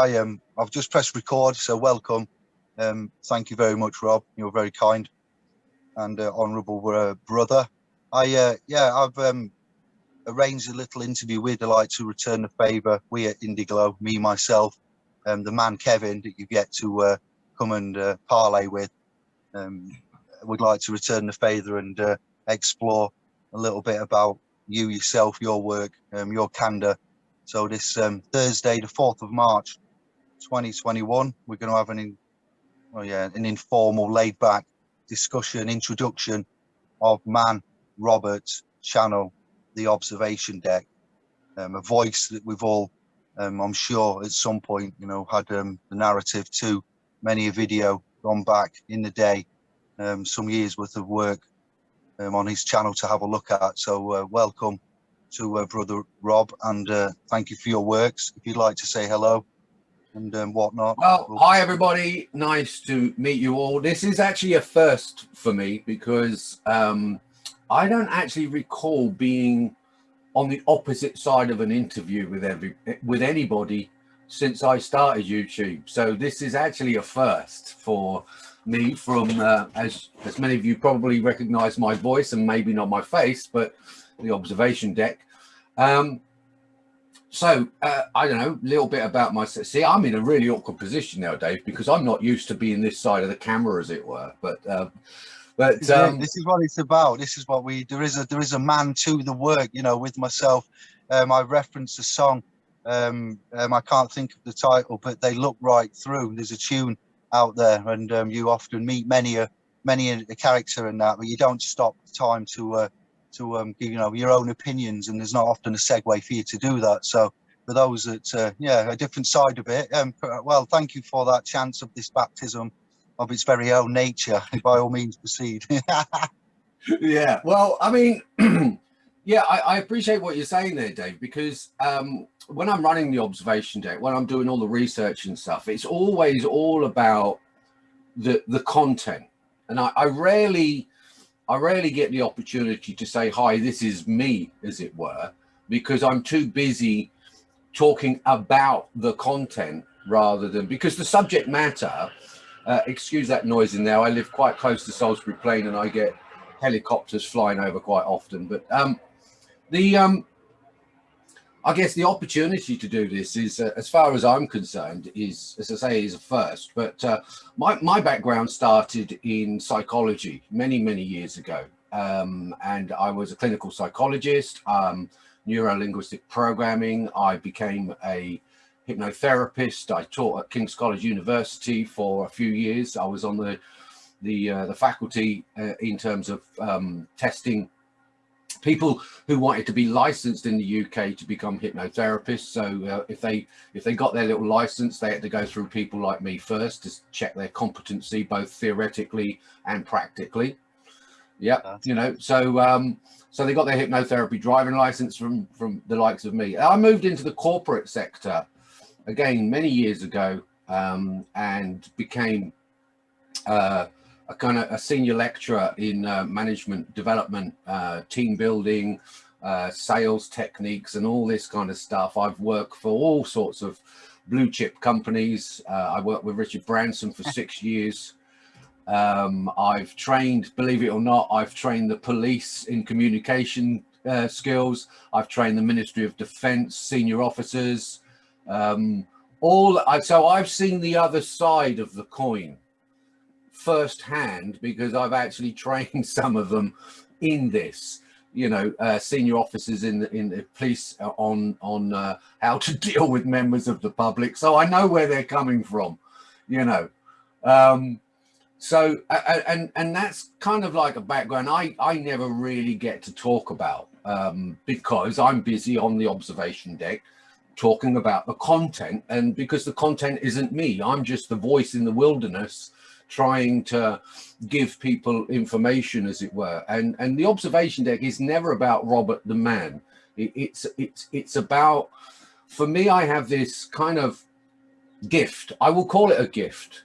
There I am. I've just pressed record, so welcome. Um, thank you very much, Rob. You're very kind and uh, honourable uh, brother. I uh, yeah, I've um, arranged a little interview. We'd like to return the favour. We at Indiglo, me myself, um, the man Kevin that you get to uh, come and uh, parlay with. Um, would like to return the favour and uh, explore a little bit about you yourself, your work, um, your candor. So this um, Thursday, the 4th of March, 2021, we're going to have an, in, oh yeah, an informal, laid back discussion, introduction of man, Robert's channel, the observation deck, um, a voice that we've all, um, I'm sure at some point, you know, had um, the narrative to many a video gone back in the day, um, some years worth of work um, on his channel to have a look at. So uh, welcome to uh, brother Rob and uh, thank you for your works. If you'd like to say hello and um, whatnot. Well, hi everybody. Nice to meet you all. This is actually a first for me because um, I don't actually recall being on the opposite side of an interview with every with anybody since I started YouTube. So this is actually a first for me from, uh, as, as many of you probably recognize my voice and maybe not my face, but the observation deck. Um, so uh, I don't know, a little bit about myself. See, I'm in a really awkward position now, Dave, because I'm not used to being this side of the camera, as it were. But uh, but um, this is what it's about. This is what we there is a there is a man to the work. You know, with myself, um, I reference a song. Um, um, I can't think of the title, but they look right through. There's a tune out there, and um, you often meet many a many a, a, character in that, but you don't stop time to uh, to um, give you know your own opinions, and there's not often a segue for you to do that. So for those that uh, yeah a different side of it, um, well, thank you for that chance of this baptism of its very own nature. By all means, proceed. yeah, well, I mean. Yeah, I, I, appreciate what you're saying there, Dave, because um, when I'm running the observation deck, when I'm doing all the research and stuff, it's always all about the the content. And I, I rarely I rarely get the opportunity to say, hi, this is me, as it were, because I'm too busy talking about the content rather than because the subject matter, uh, excuse that noise in there. I live quite close to Salisbury Plain and I get helicopters flying over quite often. But um, the um, I guess the opportunity to do this is, uh, as far as I'm concerned, is, as I say, is a first. But uh, my, my background started in psychology many, many years ago. Um, and I was a clinical psychologist, um, neuro-linguistic programming. I became a hypnotherapist. I taught at King's College University for a few years. I was on the the, uh, the faculty uh, in terms of um, testing people who wanted to be licensed in the UK to become hypnotherapists. So uh, if they if they got their little license, they had to go through people like me first to check their competency, both theoretically and practically. Yeah, you know, so um, so they got their hypnotherapy driving license from from the likes of me. I moved into the corporate sector again many years ago um, and became uh, a kind of a senior lecturer in uh, management development, uh, team building, uh, sales techniques and all this kind of stuff. I've worked for all sorts of blue chip companies. Uh, I worked with Richard Branson for six years. Um, I've trained, believe it or not, I've trained the police in communication uh, skills. I've trained the Ministry of Defense senior officers. Um, all so I've seen the other side of the coin firsthand because I've actually trained some of them in this you know uh, senior officers in the in the police on on uh, how to deal with members of the public. So I know where they're coming from you know. Um so and and that's kind of like a background I I never really get to talk about um because I'm busy on the observation deck talking about the content. And because the content isn't me I'm just the voice in the wilderness trying to give people information as it were. And and the observation deck is never about robert the man. It, it's it's it's about for me i have this kind of gift. I will call it a gift.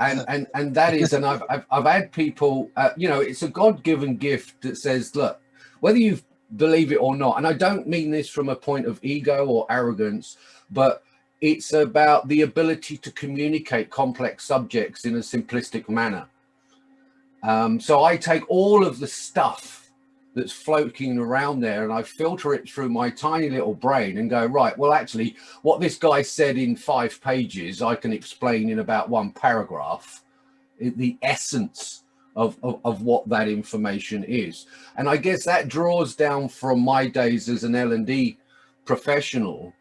And and and that is and i've i've, I've had people uh, you know it's a god-given gift that says look whether you've believe it or not. And I don't mean this from a point of ego or arrogance, but it's about the ability to communicate complex subjects in a simplistic manner. Um, so I take all of the stuff that's floating around there and I filter it through my tiny little brain and go, right, well, actually, what this guy said in five pages, I can explain in about one paragraph, the essence of, of, of what that information is. And I guess that draws down from my days as an L&D professional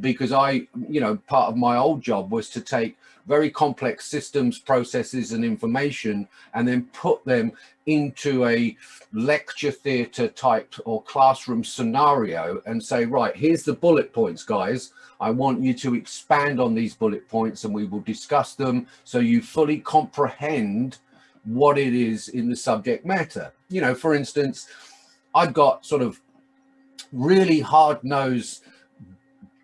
because I, you know, part of my old job was to take very complex systems, processes and information and then put them into a lecture theatre type or classroom scenario and say, right, here's the bullet points, guys. I want you to expand on these bullet points and we will discuss them so you fully comprehend what it is in the subject matter. You know, for instance, I've got sort of really hard-nosed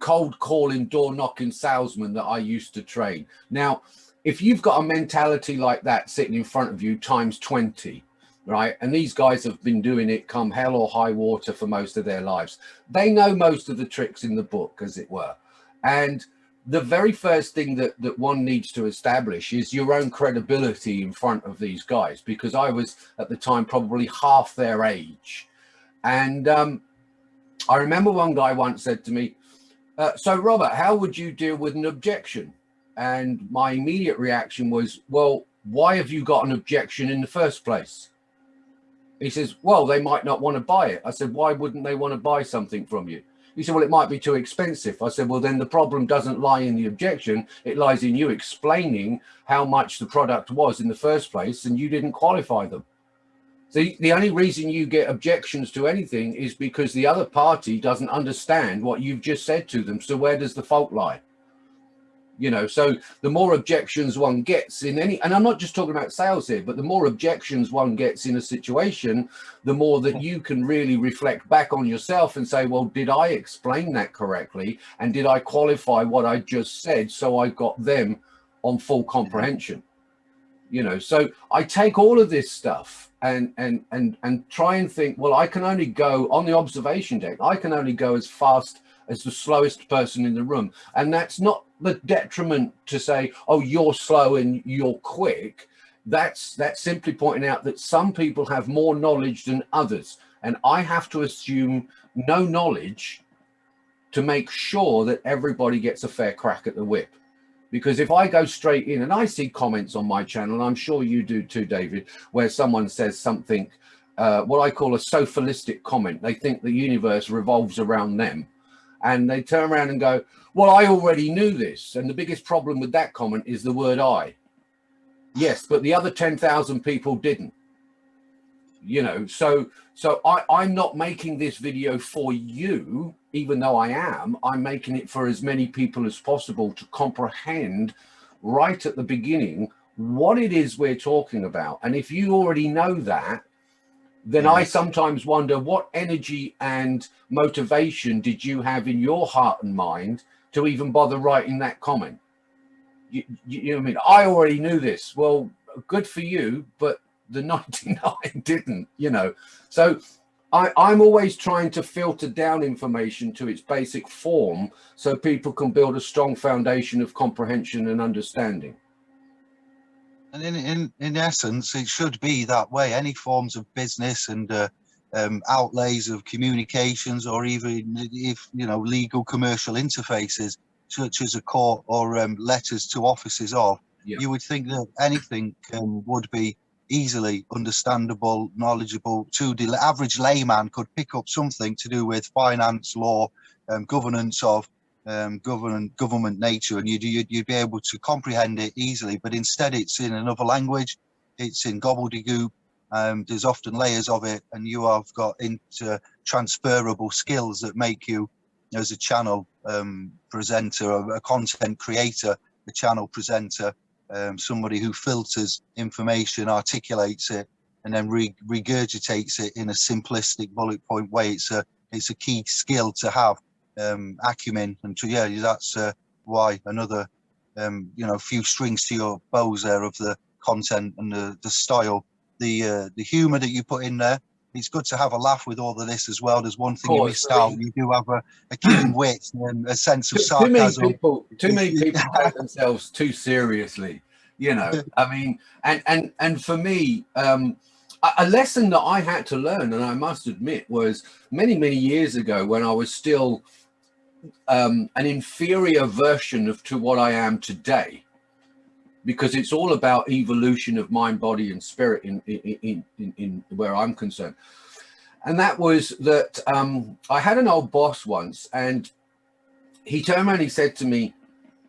cold calling, door knocking salesman that I used to train. Now, if you've got a mentality like that sitting in front of you times 20, right? And these guys have been doing it come hell or high water for most of their lives. They know most of the tricks in the book, as it were. And the very first thing that, that one needs to establish is your own credibility in front of these guys, because I was at the time probably half their age. And um, I remember one guy once said to me, uh, so Robert, how would you deal with an objection? And my immediate reaction was, well, why have you got an objection in the first place? He says, well, they might not want to buy it. I said, why wouldn't they want to buy something from you? He said, well, it might be too expensive. I said, well, then the problem doesn't lie in the objection. It lies in you explaining how much the product was in the first place and you didn't qualify them. The, the only reason you get objections to anything is because the other party doesn't understand what you've just said to them. So where does the fault lie? You know, so the more objections one gets in any, and I'm not just talking about sales here, but the more objections one gets in a situation, the more that you can really reflect back on yourself and say, well, did I explain that correctly? And did I qualify what I just said so I got them on full comprehension? You know so i take all of this stuff and and and and try and think well i can only go on the observation deck. I can only go as fast as the slowest person in the room. And that's not the detriment to say oh you're slow and you're quick. That's that's simply pointing out that some people have more knowledge than others. And i have to assume no knowledge to make sure that everybody gets a fair crack at the whip because if I go straight in and I see comments on my channel, and I'm sure you do too, David, where someone says something, uh, what I call a sophilistic comment. They think the universe revolves around them. And they turn around and go, well, I already knew this. And the biggest problem with that comment is the word I. Yes, but the other 10,000 people didn't. You know, so so I, I'm not making this video for you even though I am, I'm making it for as many people as possible to comprehend right at the beginning what it is we're talking about. And if you already know that, then yes. I sometimes wonder what energy and motivation did you have in your heart and mind to even bother writing that comment? You, you, you know what I mean? I already knew this. Well, good for you, but the 99 didn't, you know. So I, I'm always trying to filter down information to its basic form so people can build a strong foundation of comprehension and understanding. And in, in, in essence, it should be that way. Any forms of business and uh, um, outlays of communications or even if, you know, legal commercial interfaces, such as a court or um, letters to offices of, yeah. you would think that anything um, would be easily understandable, knowledgeable to the average layman could pick up something to do with finance, law, um, governance of um, government government nature, and you'd, you'd, you'd be able to comprehend it easily. But instead, it's in another language, it's in gobbledygook. Um, there's often layers of it, and you have got into transferable skills that make you, as a channel um, presenter, a, a content creator, a channel presenter, um, somebody who filters information, articulates it, and then re regurgitates it in a simplistic bullet point way. It's a it's a key skill to have um, acumen, and to, yeah, that's uh, why another um, you know few strings to your bows there of the content and the the style, the uh, the humour that you put in there, it's good to have a laugh with all of this as well. There's one thing Course, you missed out. You do have a, a keen wit and a sense of too, too many sarcasm. people too many people take themselves too seriously you know i mean and and and for me um a a lesson that i had to learn and i must admit was many many years ago when i was still um an inferior version of to what i am today because it's all about evolution of mind body and spirit in in in, in, where i'm concerned and that was that um i had an old boss once and he turned around and he said to me,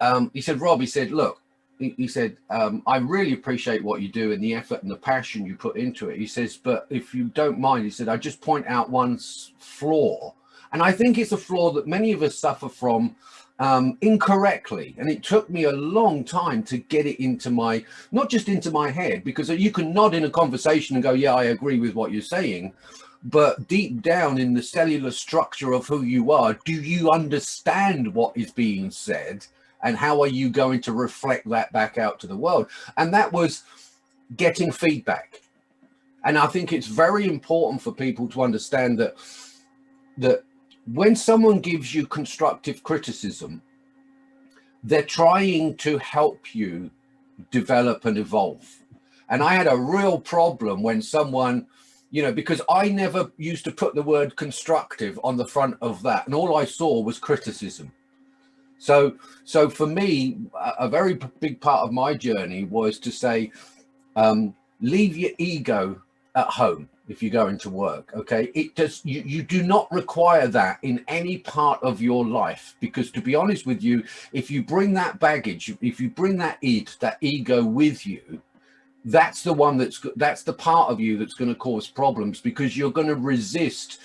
um, he said, Rob, he said, look, he, he said, um, I really appreciate what you do and the effort and the passion you put into it. He says, but if you don't mind, he said, I just point out one flaw. And I think it's a flaw that many of us suffer from um, incorrectly. And it took me a long time to get it into my, not just into my head, because you can nod in a conversation and go, yeah, I agree with what you're saying but deep down in the cellular structure of who you are, do you understand what is being said? And how are you going to reflect that back out to the world? And that was getting feedback. And I think it's very important for people to understand that that when someone gives you constructive criticism, they're trying to help you develop and evolve. And I had a real problem when someone you know, because I never used to put the word constructive on the front of that. And all I saw was criticism. So, so for me, a, very big part of my journey was to say, um, leave your ego at home if you're going to work. Okay. It does, you, you do not require that in any part of your life, because to be honest with you, if you bring that baggage, if you bring that id, that ego with you, that's the one that's that's the part of you that's going to cause problems because you're going to resist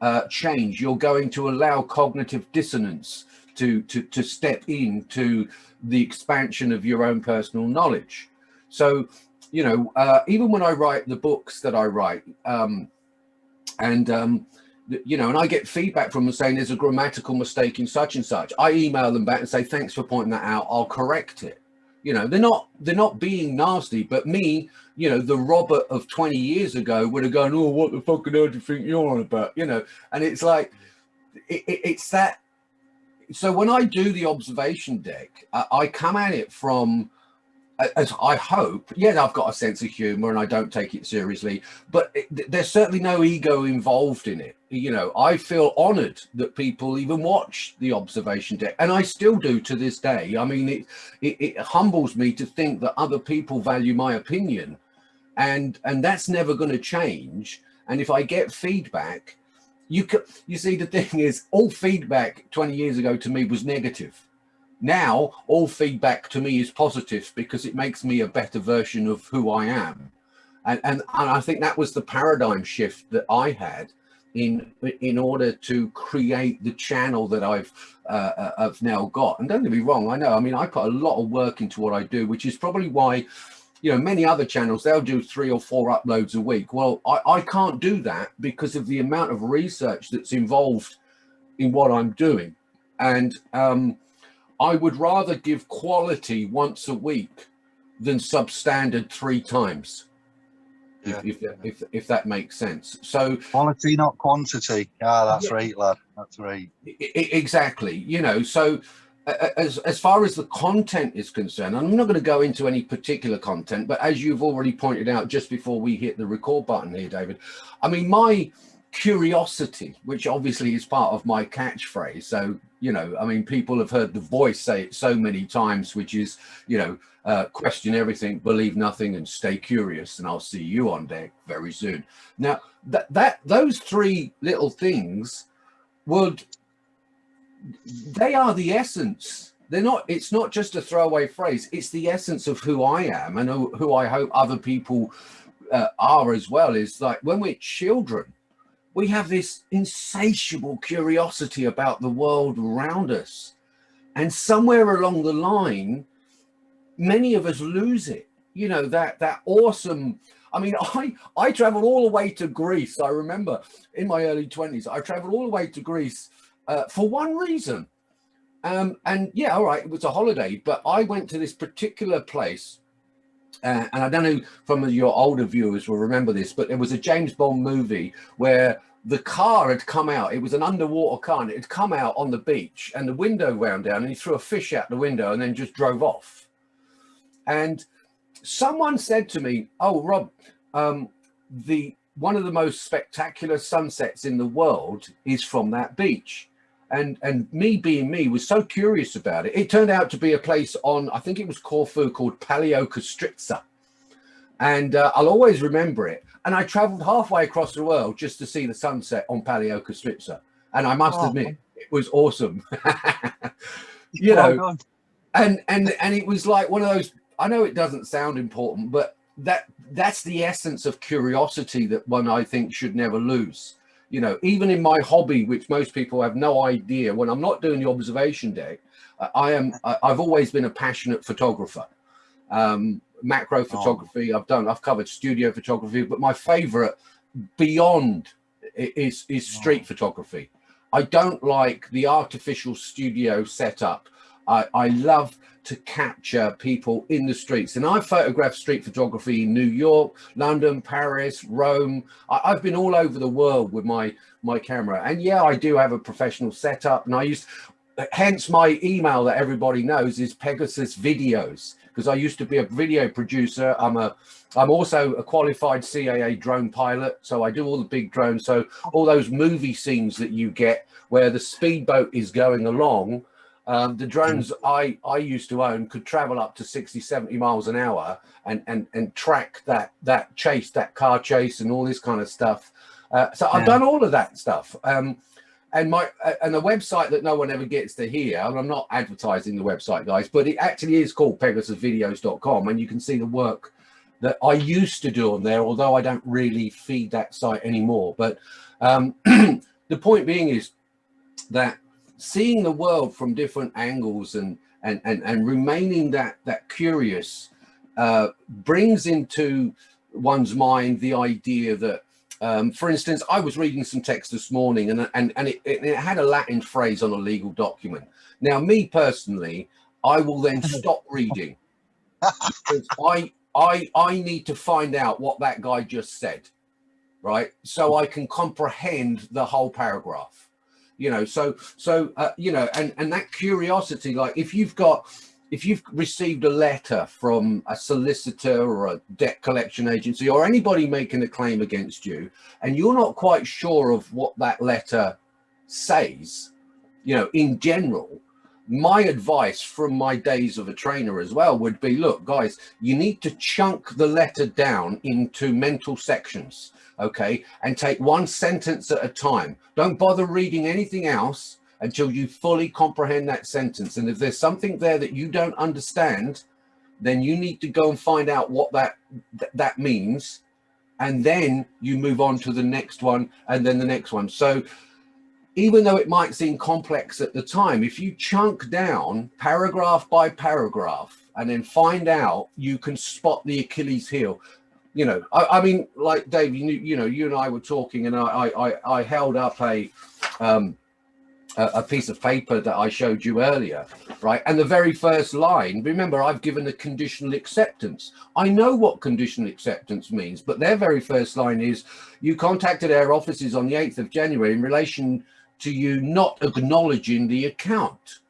uh, change. You're going to allow cognitive dissonance to to to step into the expansion of your own personal knowledge. So, you know, uh, even when I write the books that I write, um, and um, you know, and I get feedback from them saying there's a grammatical mistake in such and such. I email them back and say thanks for pointing that out. I'll correct it you know they're not they're not being nasty but me you know the robert of 20 years ago would have gone oh what the fuck do you think you're on about you know and it's like it, it, it's that so when i do the observation deck I, I come at it from as i hope yeah i've got a sense of humor and i don't take it seriously but it, there's certainly no ego involved in it. You know i feel honored that people even watch the observation deck and i still do to this day. I mean it it, it humbles me to think that other people value my opinion and and that's never going to change. And if i get feedback you can you see the thing is all feedback 20 years ago to me was negative now all feedback to me is positive because it makes me a better version of who i am and and, and i think that was the paradigm shift that i had in in order to create the channel that I've uh, uh, I've now got. And don't get me wrong, I know. I mean, I put a lot of work into what I do, which is probably why, you know, many other channels they'll do three or four uploads a week. Well, I, I can't do that because of the amount of research that's involved in what I'm doing, and um, I would rather give quality once a week than substandard three times. Yeah. If, if, that- if, if that makes sense. So Quality, not quantity. Ah, that's Yeah. right, lad. That's right. I- I- exactly you know so a- a- as as far as the content is concerned i'm not going to go into any particular content but as you've already pointed out just before we hit the record button here david i mean my curiosity which obviously is part of my catchphrase so you know i mean people have heard the voice say it so many times which is you know uh, question everything believe nothing and stay curious and i'll see you on deck very soon. Now that that those three little things would they are the essence. They're not it's not just a throwaway phrase. It's the essence of who i am and who, i hope other people uh, are as well. Is like when we're children we have this insatiable curiosity about the world around us. And somewhere along the line many of us lose it. You know that that awesome i mean i i traveled all the way to greece. I remember in my early 20s i traveled all the way to greece uh, for one reason. Um, and yeah, all right, it was a holiday, but I went to this particular place uh, and I don't know from your older viewers will remember this, but there was a James Bond movie where the car had come out. It was an underwater car and it had come out on the beach and the window wound down and he threw a fish out the window and then just drove off. And someone said to me, oh, Rob, um, the one of the most spectacular sunsets in the world is from that beach. And, and me being me was so curious about it. It turned out to be a place on, I think it was Corfu called Paleokastritsa. And uh, I'll always remember it and I traveled halfway across the world just to see the sunset on Paleokastritsa. And I must oh. admit, it was awesome. you know, and and and it was like one of those. I know it doesn't sound important, but that that's the essence of curiosity that one I think should never lose. You know, even in my hobby, which most people have no idea, when I'm not doing the observation deck, I am. I've always been a passionate photographer. Um, macro oh. photography. Oh. I've done, I've covered studio photography, but my favorite beyond is, is street oh. photography. I don't like the artificial studio setup. I, I love to capture people in the streets. And I've photographed street photography in New York, London, Paris, Rome. I, have been all over the world with my, my camera. And yeah, I do have a professional setup. And I used, hence my email that everybody knows is Pegasus Videos because I used to be a video producer. I'm a, I'm also a qualified CAA drone pilot. So I do all the big drones. So all those movie scenes that you get where the speedboat is going along, um, the drones I, I used to own could travel up to 60, 70 miles an hour and, and, and track that, that chase, that car chase and all this kind of stuff. Uh, so I've done all of that stuff. Um, and my and a website that no one ever gets to hear and i'm not advertising the website guys but it actually is called pegasusvideos.com and you can see the work that i used to do on there although i don't really feed that site anymore but um, the point being is that seeing the world from different angles and and and, and remaining that that curious uh, brings into one's mind the idea that um, for instance, I was reading some text this morning and, and, and it, it, had a Latin phrase on a legal document. Now, me personally, I will then stop reading because I, I, I need to find out what that guy just said, right? So I can comprehend the whole paragraph, you know, so, so, uh, you know, and, and that curiosity, like if you've got, if you've received a letter from a solicitor or a debt collection agency or anybody making a claim against you and you're not quite sure of what that letter says you know in general my advice from my days of a trainer as well would be look guys you need to chunk the letter down into mental sections okay and take one sentence at a time don't bother reading anything else until you fully comprehend that sentence. And if there's something there that you don't understand, then you need to go and find out what that th that means. And then you move on to the next one and then the next one. So even though it might seem complex at the time, if you chunk down paragraph by paragraph and then find out, you can spot the Achilles heel. You know, I, I mean, like Dave, you, you know, you and I were talking and I, I, I held up a, um, a, piece of paper that I showed you earlier, right? And the very first line, remember, I've given a conditional acceptance. I know what conditional acceptance means, but their very first line is, you contacted our offices on the 8th of January in relation to you not acknowledging the account.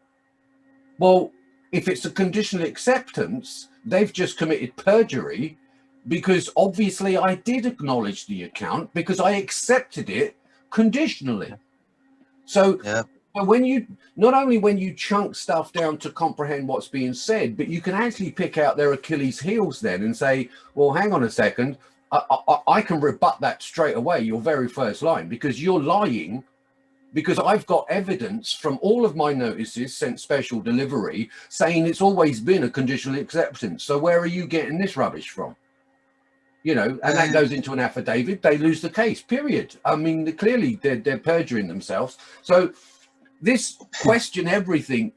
Well, if it's a conditional acceptance, they've just committed perjury because obviously I did acknowledge the account because I accepted it conditionally. So yeah. But when you not only when you chunk stuff down to comprehend what's being said, but you can actually pick out their Achilles heels then and say, well, hang on a second, I, I, I can rebut that straight away, your very first line, because you're lying because I've got evidence from all of my notices sent special delivery saying it's always been a conditional acceptance. So where are you getting this rubbish from? You know, and that goes into an affidavit, they lose the case, period. I mean, clearly they're, they're perjuring themselves. So this question everything,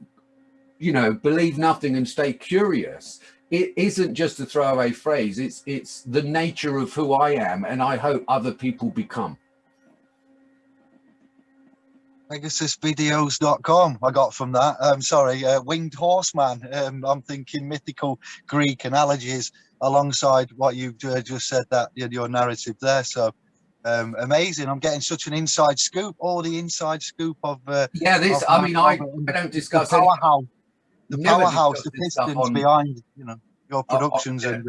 you know, believe nothing and stay curious. It isn't just a throwaway phrase. It's it's the nature of who I am, and I hope other people become. PegasusVideos.com I got from that. I'm um, sorry, uh, Winged Horseman. Um, I'm thinking mythical Greek analogies. alongside what you uh, just said that your narrative there. So um, amazing. I'm getting such an inside scoop, all the inside scoop of. Uh, yeah, this. Of I mean, I, I don't discuss the powerhouse, the powerhouse, the pistons on, behind, you know, your productions uh, and.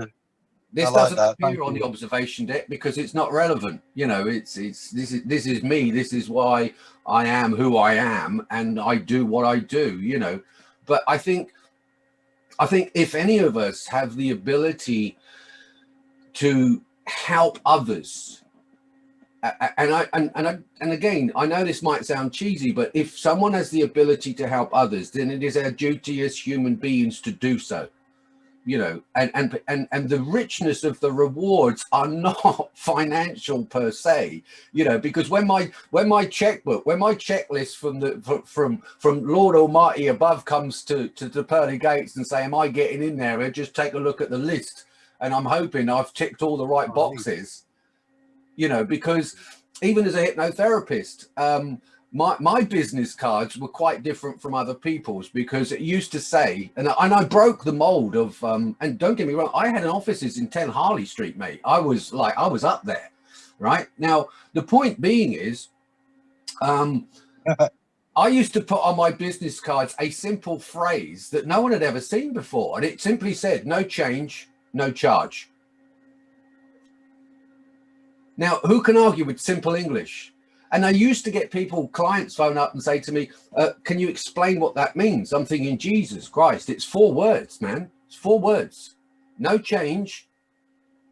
This I doesn't like appear on the observation deck because it's not relevant. You know, it's it's this is this is me. This is why I am who I am, and I do what I do. You know, but I think I think if any of us have the ability to help others and I and and I, and again, I know this might sound cheesy, but if someone has the ability to help others, then it is our duty as human beings to do so. You know, and and and and the richness of the rewards are not financial per se. You know, because when my when my checkbook, when my checklist from the from from Lord Almighty above comes to to the pearly gates and say, "Am I getting in there?" I just take a look at the list, and I'm hoping I've ticked all the right boxes you know, because even as a hypnotherapist, um, my, my business cards were quite different from other people's because it used to say, and I, and I broke the mold of, um, and don't get me wrong, I had an offices in 10 Harley Street, mate. I was like, I was up there, right? Now, the point being is, um, I used to put on my business cards a simple phrase that no one had ever seen before. And it simply said, no change, no charge. Now, who can argue with simple English? And I used to get people, clients phone up and say to me, uh, can you explain what that means? I'm thinking, Jesus Christ, it's four words, man. It's four words. No change,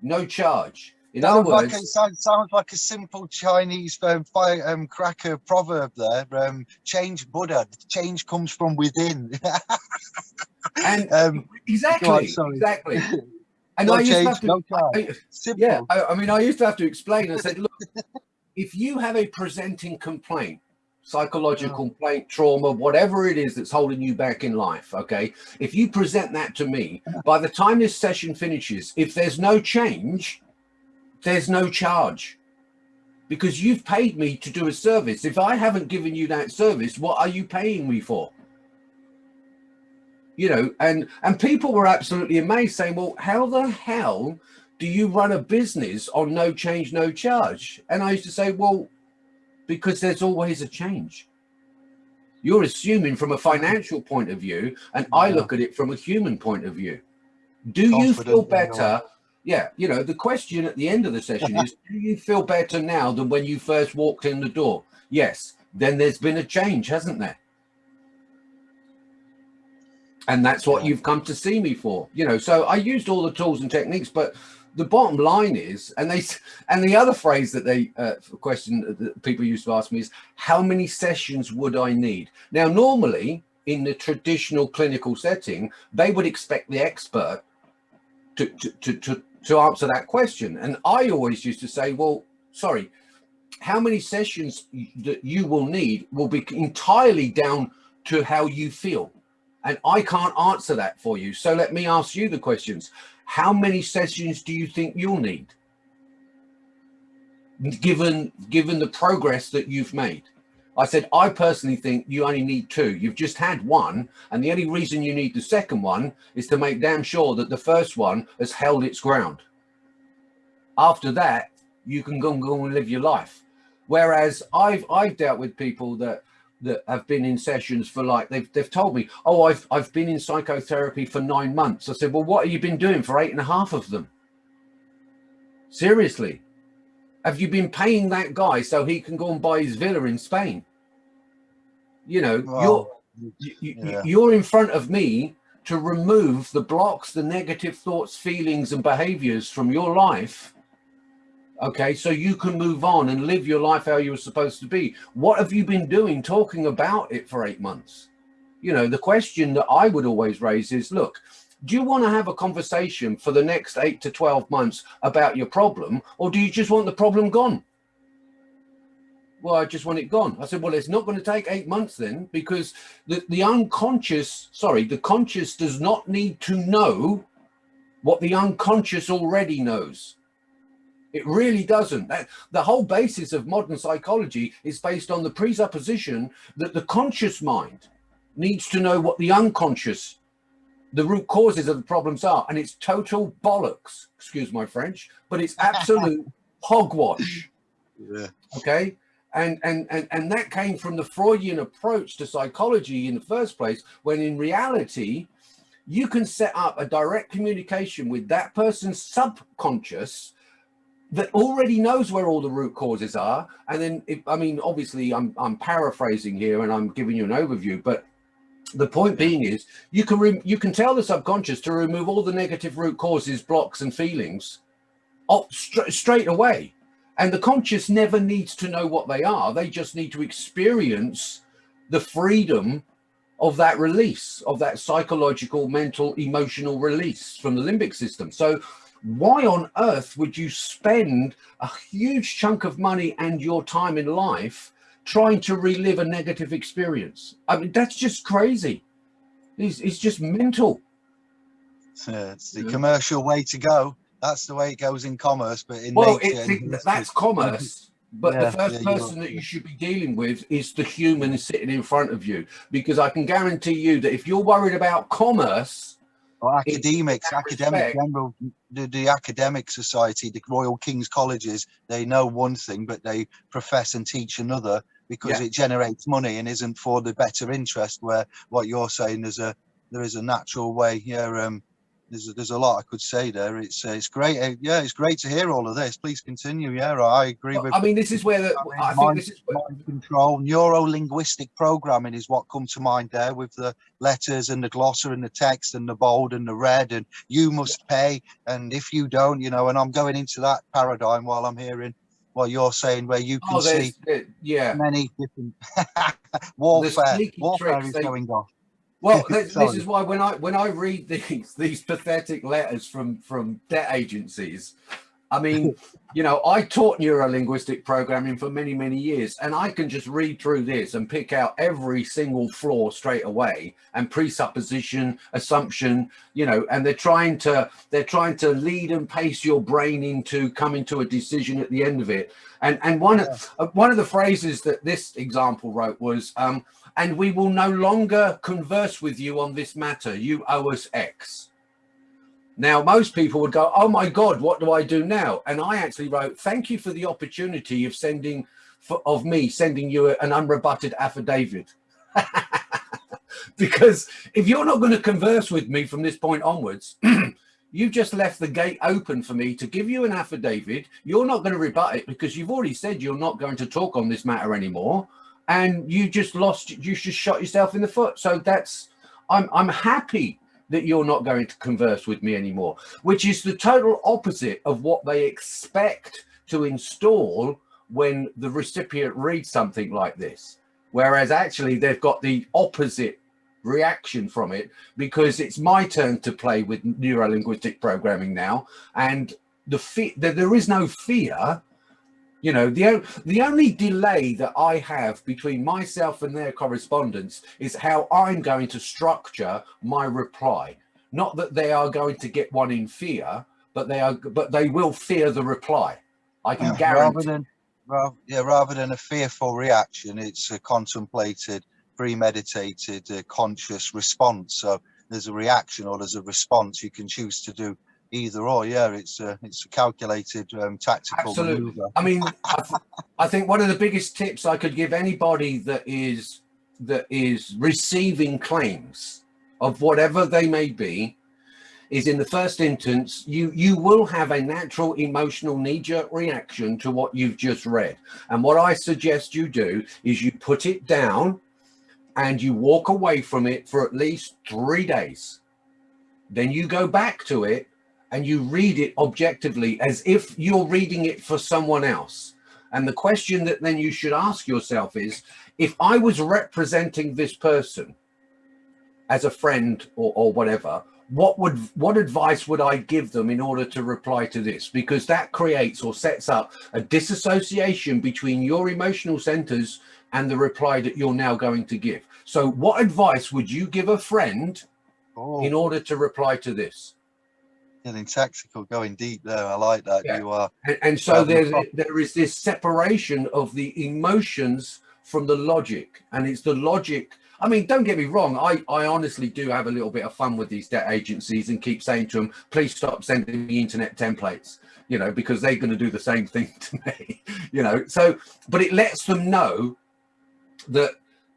no charge. In sounds other words, like a, sounds, sounds, like a simple Chinese um, fire, um, cracker proverb there. Um, change Buddha. Change comes from within. and um, exactly, on, exactly. And no I used change, to have to, no I, yeah, I, I, mean, I used to have to explain. I said, look, if you have a presenting complaint, psychological complaint, trauma, whatever it is that's holding you back in life, okay, if you present that to me, by the time this session finishes, if there's no change, there's no charge because you've paid me to do a service. If I haven't given you that service, what are you paying me for? you know, and and people were absolutely amazed, saying, "Well, how the hell do you run a business on no change, no charge?" And I used to say, "Well, because there's always a change. You're assuming from a financial point of view, and yeah. I look at it from a human point of view. Do Confident you feel better?" Yeah, you know, the question at the end of the session is, do you feel better now than when you first walked in the door? Yes. Then there's been a change, hasn't there? and that's what you've come to see me for you know so i used all the tools and techniques but the bottom line is and they and the other phrase that they uh, question that people used to ask me is how many sessions would i need now normally in the traditional clinical setting they would expect the expert to to to, to, to answer that question and i always used to say well sorry how many sessions that you will need will be entirely down to how you feel and I can't answer that for you. So let me ask you the questions. How many sessions do you think you'll need? Given, given the progress that you've made. I said, I personally think you only need two. You've just had one. And the only reason you need the second one is to make damn sure that the first one has held its ground. After that, you can go and go and live your life. Whereas I've, I've dealt with people that that have been in sessions for like they've they've told me oh i've i've been in psychotherapy for nine months. I said well what have you been doing for eight and a half of them? Seriously. Have you been paying that guy so he can go and buy his villa in spain? You know you're you, yeah. you're in front of me to remove the blocks the negative thoughts feelings and behaviors from your life okay so you can move on and live your life how you were supposed to be. What have you been doing talking about it for eight months? You know the question that i would always raise is look do you want to have a conversation for the next eight to 12 months about your problem or do you just want the problem gone? Well i just want it gone. I said well it's not going to take eight months then because the, the unconscious sorry the conscious does not need to know what the unconscious already knows it really doesn't. The whole basis of modern psychology is based on the presupposition that the conscious mind needs to know what the unconscious the root causes of the problems are. And it's total bollocks, excuse my French, but it's absolute hogwash. Yeah. Okay. And, and, and, and that came from the Freudian approach to psychology in the first place, when in reality, you can set up a direct communication with that person's subconscious that already knows where all the root causes are. And then, if, I mean, obviously I'm, I'm paraphrasing here and I'm giving you an overview, but the point being is you can you can tell the subconscious to remove all the negative root causes, blocks and feelings up st straight away. And the conscious never needs to know what they are. They just need to experience the freedom of that release, of that psychological, mental, emotional release from the limbic system. So why on earth would you spend a huge chunk of money and your time in life trying to relive a negative experience? I mean, that's just crazy. It's, it's just mental. Yeah, it's the commercial way to go. That's the way it goes in commerce, but in well, nature, it, that's commerce. But Yeah, the first yeah, person that you should be dealing with is the human sitting in front of you, because I can guarantee you that if you're worried about commerce, Or academics, academic general, the, the academic society, the Royal King's Colleges, they know one thing, but they profess and teach another because Yeah. it generates money and isn't for the better interest. Where what you're saying is a there is a natural way. Yeah, um, there's a, there's a lot I could say there. It's uh, it's great. Uh, yeah, it's great to hear all of this. Please continue. Yeah, I agree with. I mean, this is where the, I think Mind- this is where, mind control, neuro-linguistic programming is what come to mind there with the letters and the glossary and the text and the bold and the red and you must pay and if you don't, you know, and I'm going into that paradigm while I'm hearing what you're saying where you can oh, see uh, yeah. many different warfare, warfare is they- going on. Well, this, this is why when I when I read these these pathetic letters from from debt agencies, I mean, you know, I taught neuro-linguistic programming for many many years, and I can just read through this and pick out every single flaw straight away and presupposition, assumption, you know, and they're trying to they're trying to lead and pace your brain into coming to a decision at the end of it. And and one of uh, one of the phrases that this example wrote was. Um, and we will no longer converse with you on this matter. You owe us X. Now, most people would go, oh my God, what do I do now? And I actually wrote, thank you for the opportunity of sending, for, of me sending you an unrebutted affidavit. because if you're not going to converse with me from this point onwards, you've just left the gate open for me to give you an affidavit. You're not going to rebut it because you've already said you're not going to talk on this matter anymore and you just lost you just shot yourself in the foot. So that's i'm i'm happy that you're not going to converse with me anymore which is the total opposite of what they expect to install when the recipient reads something like this. Whereas actually they've got the opposite reaction from it because it's my turn to play with neuro-linguistic programming now and the fear there is no fear you know, the, the only delay that I have between myself and their correspondence is how I'm going to structure my reply. Not that they are going to get one in fear, but they are, but they will fear the reply. I can Yeah, rather guarantee. than well, yeah, rather than a fearful reaction, it's a contemplated, premeditated, uh, conscious response. So there's a reaction or there's a response. You can choose to do either or. Yeah, it's a it's a calculated um, tactical Absolutely. maneuver. I mean, I, th- I think one of the biggest tips I could give anybody that is that is receiving claims of whatever they may be is in the first instance you you will have a natural emotional knee-jerk reaction to what you've just read and what i suggest you do is you put it down and you walk away from it for at least three days then you go back to it and you read it objectively as if you're reading it for someone else. And the question that then you should ask yourself is, if I was representing this person as a friend or, or whatever, what would what advice would I give them in order to reply to this? Because that creates or sets up a disassociation between your emotional centers and the reply that you're now going to give. So what advice would you give a friend Oh, in order to reply to this? Getting tactical, going deep there. I like that. Yeah. You are. And, and so Well, there's well- there is this separation of the emotions from the logic, and it's the logic I mean, don't get me wrong. I, I honestly do have a little bit of fun with these debt agencies and keep saying to them, please stop sending me internet templates, you know, because they're going to do the same thing to me, you know. So, but it lets them know that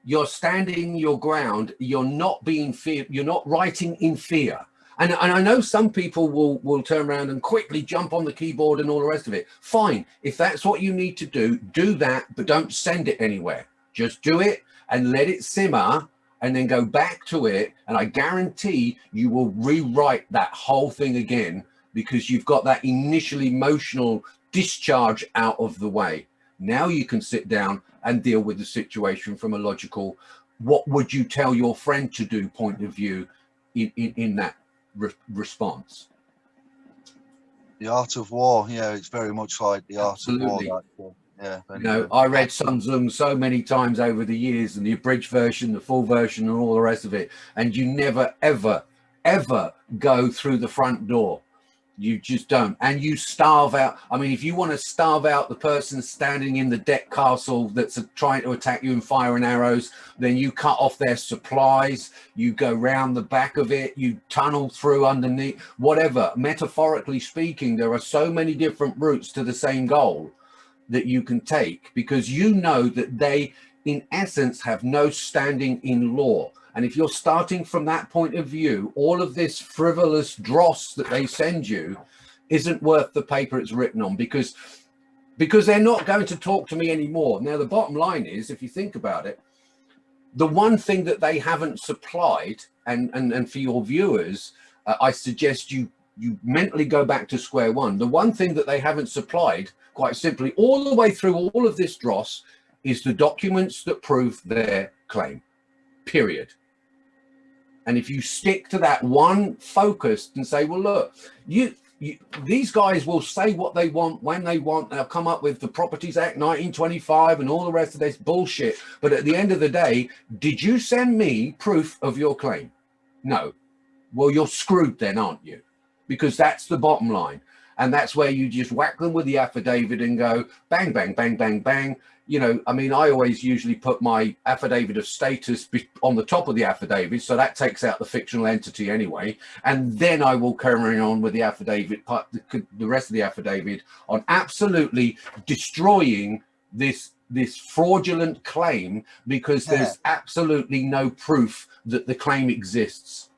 you're standing your ground. You're not being fear. You're not writing in fear. And, and I know some people will, will turn around and quickly jump on the keyboard and all the rest of it. Fine. If that's what you need to do, do that, but don't send it anywhere. Just do it and let it simmer and then go back to it. And I guarantee you will rewrite that whole thing again because you've got that initial emotional discharge out of the way. Now you can sit down and deal with the situation from a logical, what would you tell your friend to do point of view in, in, in that re response. The art of war, yeah, it's very much like the Absolutely. art of war. Uh, yeah, you know, I read Sun Tzu so many times over the years, and the abridged version, the full version, and all the rest of it. And you never, ever, ever go through the front door you just don't. And you starve out. I mean if you want to starve out the person standing in the deck castle that's trying to attack you and fire and arrows then you cut off their supplies you go round the back of it you tunnel through underneath whatever. Metaphorically speaking there are so many different routes to the same goal that you can take because you know that they in essence have no standing in law and if you're starting from that point of view, all of this frivolous dross that they send you isn't worth the paper it's written on because because they're not going to talk to me anymore. Now, the bottom line is, if you think about it, the one thing that they haven't supplied, and, and, and for your viewers, uh, I suggest you you mentally go back to square one. The one thing that they haven't supplied, quite simply, all the way through all of this dross, is the documents that prove their claim, period. And if you stick to that one focus and say, well, look, you, you, these guys will say what they want when they want. They'll come up with the Properties Act 1925 and all the rest of this bullshit. But at the end of the day, did you send me proof of your claim? No. Well, you're screwed then, aren't you? Because that's the bottom line. And that's where you just whack them with the affidavit and go bang, bang, bang, bang, bang you know, I mean, I always usually put my affidavit of status on the top of the affidavit, so that takes out the fictional entity anyway. And then I will carry on with the affidavit, part, the, the rest of the affidavit on absolutely destroying this this fraudulent claim because yeah. there's absolutely no proof that the claim exists.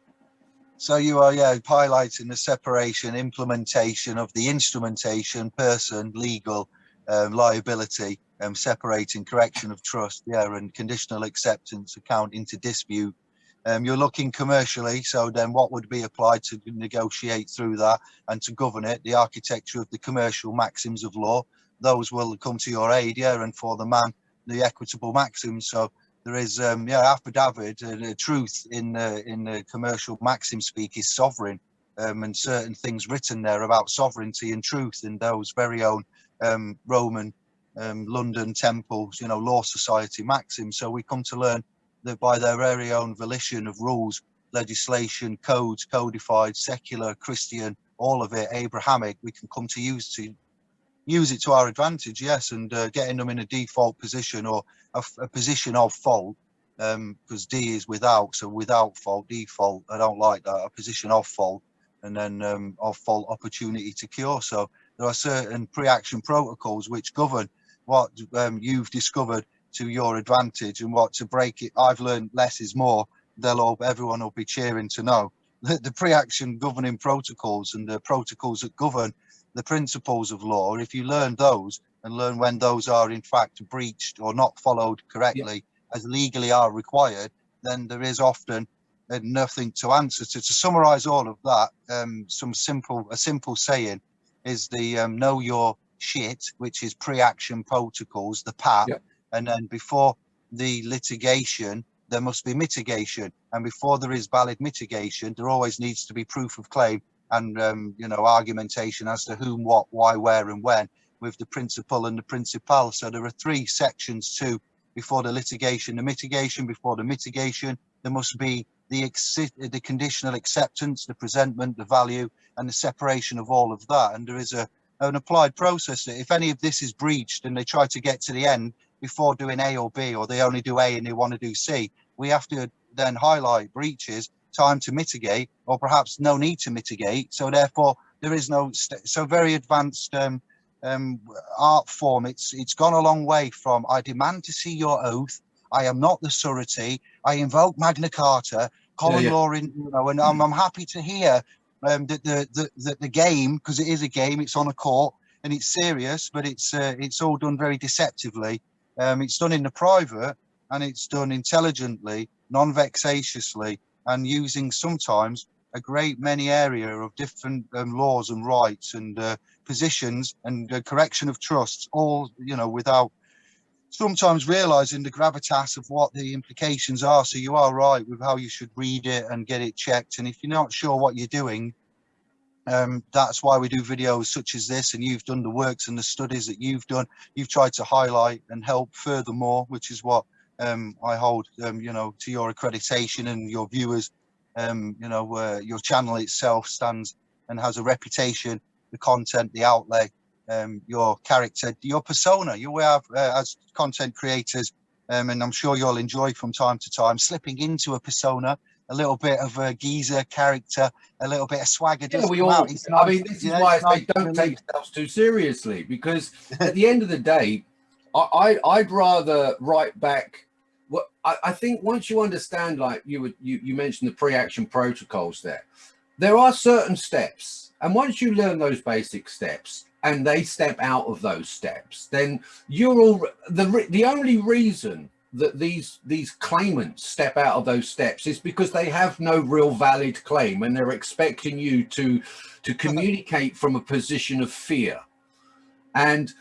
So you are, yeah, highlighting the separation, implementation of the instrumentation, person, legal, um, liability, um, separating correction of trust, yeah, and conditional acceptance account into dispute. Um, you're looking commercially, so then what would be applied to negotiate through that and to govern it, the architecture of the commercial maxims of law, those will come to your aid, yeah, and for the man, the equitable maxims. So there is, um, yeah, affidavit, uh, the truth in uh, in the commercial maxim speak is sovereign, um, and certain things written there about sovereignty and truth in those very own um, Roman um, London temples, you know, law society maxims. So we come to learn that by their very own volition of rules, legislation, codes, codified, secular, Christian, all of it, Abrahamic, we can come to use to use it to our advantage, yes, and uh, getting them in a default position or a, a position of fault, because um, D is without, so without fault, default, I don't like that, a position of fault, and then um, of fault opportunity to cure. So there are certain pre-action protocols which govern what um, you've discovered to your advantage and what to break it. I've learned less is more. They'll all, everyone will be cheering to know that the pre-action governing protocols and the protocols that govern the principles of law, if you learn those and learn when those are in fact breached or not followed correctly yeah. as legally are required, then there is often uh, nothing to answer to. To summarize all of that, um, some simple, a simple saying is the um, know your shit, which is pre-action protocols, the PAP, yep. and then before the litigation, there must be mitigation. And before there is valid mitigation, there always needs to be proof of claim and, um, you know, argumentation as to whom, what, why, where, and when with the principal and the principal. So there are three sections too before the litigation, the mitigation, before the mitigation, there must be the, the conditional acceptance, the presentment, the value, and the separation of all of that. And there is a an applied process that if any of this is breached and they try to get to the end before doing A or B, or they only do A and they want to do C, we have to then highlight breaches, time to mitigate, or perhaps no need to mitigate. So therefore, there is no so very advanced um, um, art form. It's it's gone a long way from I demand to see your oath. I am not the surety. I invoke Magna Carta, common yeah, yeah. law in you know, and I'm, I'm happy to hear um, that the, the the the game because it is a game. It's on a court and it's serious, but it's uh, it's all done very deceptively. Um, it's done in the private and it's done intelligently, non-vexatiously, and using sometimes a great many area of different um, laws and rights and uh, positions and uh, correction of trusts, all you know, without sometimes realizing the gravitas of what the implications are. So you are right with how you should read it and get it checked. And if you're not sure what you're doing, um, that's why we do videos such as this and you've done the works and the studies that you've done you've tried to highlight and help furthermore which is what um, I hold um, you know to your accreditation and your viewers um, you know uh, your channel itself stands and has a reputation the content the outlay um, your character your persona you have uh, as content creators um, and I'm sure you'll enjoy from time to time slipping into a persona a little bit of a geezer character, a little bit of swagger. Yeah, we all, I mean, this is yeah, why I don't take yourselves too seriously because at the end of the day, I, I would rather write back. What I, I think once you understand, like you would, you, you mentioned the pre-action protocols there, there are certain steps. And once you learn those basic steps and they step out of those steps, then you're all the, the only reason that these these claimants step out of those steps is because they have no real valid claim and they're expecting you to to communicate from a position of fear. And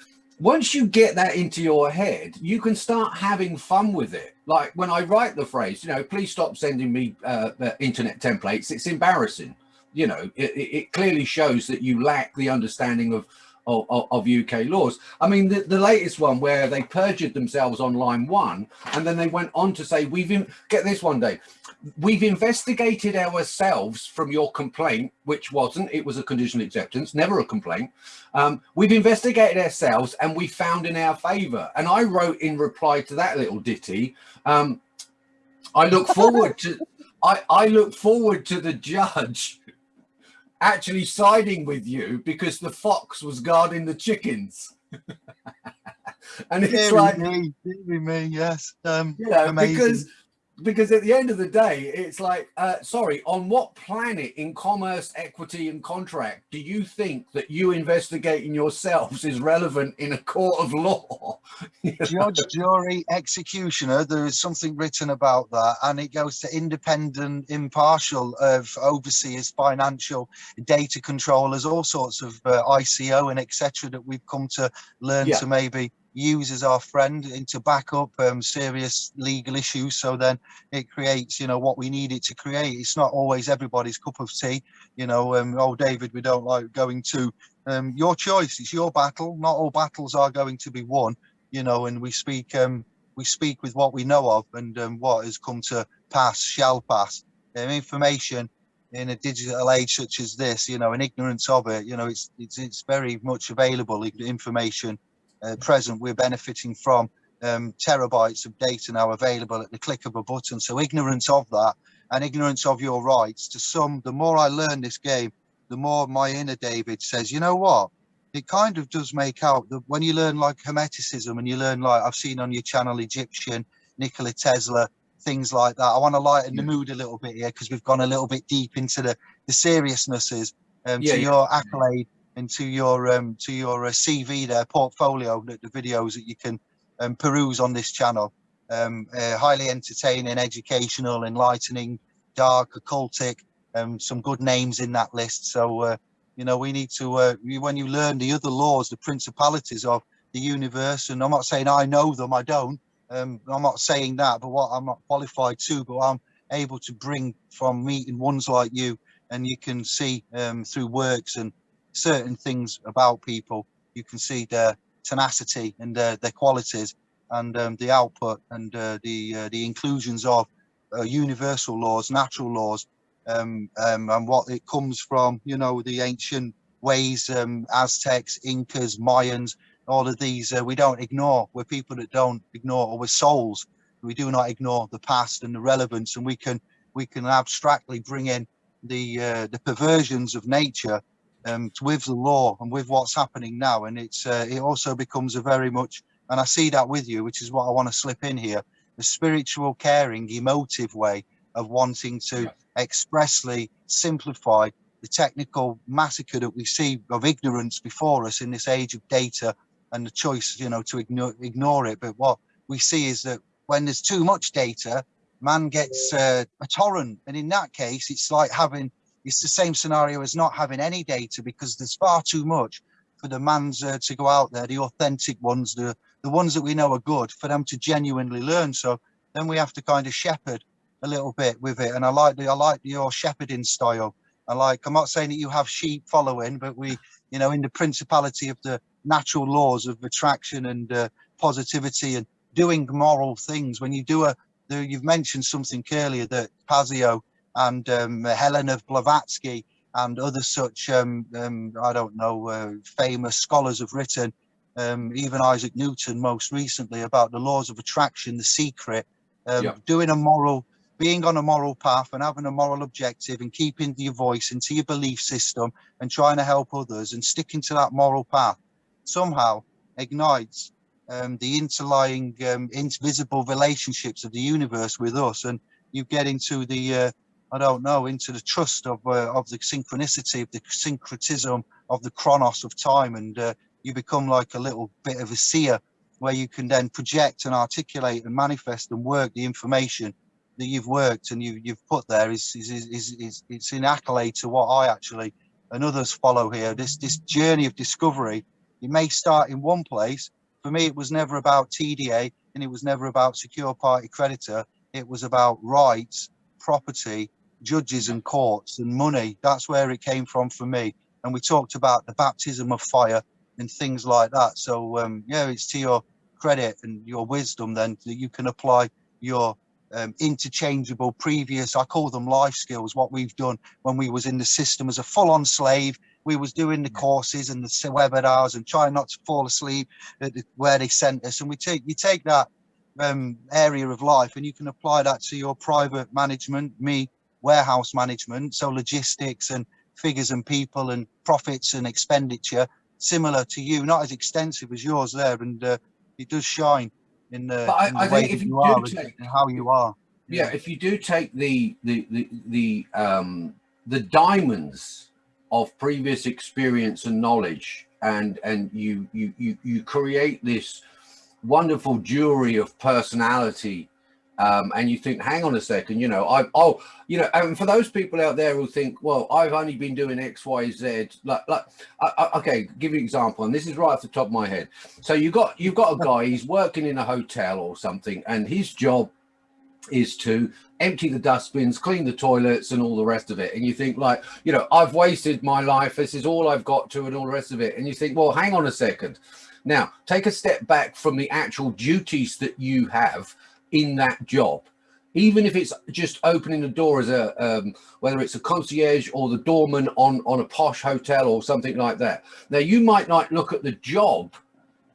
once you get that into your head you can start having fun with it. Like when i write the phrase you know please stop sending me uh, internet templates. It's embarrassing. You know it, it clearly shows that you lack the understanding of of, of, UK laws. I mean, the, the latest one where they perjured themselves on line one, and then they went on to say, we've, in, get this one day, we've investigated ourselves from your complaint, which wasn't, it was a conditional acceptance, never a complaint. Um, we've investigated ourselves and we found in our favor. And I wrote in reply to that little ditty, um, I look forward to, I, I look forward to the judge actually siding with you because the fox was guarding the chickens. and it's like me, me, yes. Um, yeah, amazing. because because at the end of the day, it's like, uh, sorry, on what planet in commerce, equity, and contract do you think that you investigating yourselves is relevant in a court of law? Judge, jury, executioner, there is something written about that, and it goes to independent, impartial of overseers, financial, data controllers, all sorts of uh, ICO and etc. that we've come to learn yeah. to maybe use as our friend and to back up um, serious legal issues. So then it creates, you know, what we need it to create. It's not always everybody's cup of tea, you know, um, oh, David, we don't like going to um, your choice. It's your battle. Not all battles are going to be won, you know, and we speak, um, we speak with what we know of and um, what has come to pass shall pass. Um, information in a digital age such as this, you know, and ignorance of it, you know, it's, it's, it's very much available information uh, present, we're benefiting from um, terabytes of data now available at the click of a button. So ignorance of that and ignorance of your rights to some, the more I learn this game, the more my inner David says, you know what? It kind of does make out that when you learn like Hermeticism and you learn like I've seen on your channel Egyptian, Nikola Tesla, things like that. I want to lighten yeah. the mood a little bit here because we've gone a little bit deep into the, the seriousnesses um, yeah, to yeah. your accolade into your um, to your uh, CV there, portfolio, the, the, videos that you can um, peruse on this channel. Um, uh, highly entertaining, educational, enlightening, dark, occultic, um, some good names in that list. So, uh, you know, we need to, uh, when you learn the other laws, the principalities of the universe, and I'm not saying I know them, I don't, um, I'm not saying that, but what I'm not qualified to, but I'm able to bring from meeting ones like you, and you can see um, through works and certain things about people. You can see their tenacity and their, their qualities and um, the output and uh, the uh, the inclusions of uh, universal laws, natural laws, um, um, and what it comes from, you know, the ancient ways, um, Aztecs, Incas, Mayans, all of these uh, we don't ignore. We're people that don't ignore, or we're souls We do not ignore the past and the relevance, and we can we can abstractly bring in the uh, the perversions of nature um, with the law and with what's happening now. And it's uh, it also becomes a very much, and I see that with you, which is what I want to slip in here, the spiritual, caring, emotive way of wanting to expressly simplify the technical massacre that we see of ignorance before us in this age of data and the choice, you know, to ignore ignore it. But what we see is that when there's too much data, man gets uh, a torrent, and in that case, it's like having it's the same scenario as not having any data because there's far too much for the man's uh, to go out there, the authentic ones, the the ones that we know are good, for them to genuinely learn. So then we have to kind of shepherd a little bit with it. And I like the I like your shepherding style. I like. I'm not saying that you have sheep following, but we, you know, in the principality of the natural laws of attraction and uh, positivity and doing moral things. When you do a, the, you've mentioned something earlier that Pazio and um, Helen of Blavatsky and other such, um, um, I don't know, uh, famous scholars have written, um, even Isaac Newton most recently, about the laws of attraction, the secret, um, Yeah. doing a moral, being on a moral path and having a moral objective and keeping your voice into your belief system and trying to help others and sticking to that moral path somehow ignites um, the interlying um, invisible relationships of the universe with us and you get into the uh, I don't know into the trust of uh, of the synchronicity of the syncretism of the chronos of time and uh, you become like a little bit of a seer where you can then project and articulate and manifest and work the information that you've worked and you, you've put there is, is, is, is, is it's in accolade to what I actually and others follow here. This this journey of discovery it may start in one place. For me it was never about TDA and it was never about secure party creditor. It was about rights property judges and courts and money that's where it came from for me. And we talked about the baptism of fire and things like that. So um yeah it's to your credit and your wisdom then that you can apply your um, interchangeable previous i call them life skills what we've done when we was in the system as a full-on slave. We was doing the courses and the webinars and trying not to fall asleep at the, where they sent us. And we take you take that um, area of life and you can apply that to your private management me warehouse management so logistics and figures and people and profits and expenditure similar to you not as extensive as yours there and uh, it does shine in the, But I- in the I way that you you are and, take- and how you are. Yeah if you do take the the the, the um the diamonds of previous experience and knowledge and and you you you, you create this wonderful jewelry of personality um, and you think hang on a second you know i oh you know and for those people out there who think well i've only been doing x y z like like I, I, okay give you an example and this is right off the top of my head so you got you've got a guy he's working in a hotel or something and his job is to empty the dustbins, clean the toilets, and all the rest of it. And you think, like, you know, I've wasted my life. This is all I've got to, and all the rest of it. And you think, well, hang on a second. Now, take a step back from the actual duties that you have in that job. Even if it's just opening the door as a, um, whether it's a concierge or the doorman on on a posh hotel or something like that. Now, you might not look at the job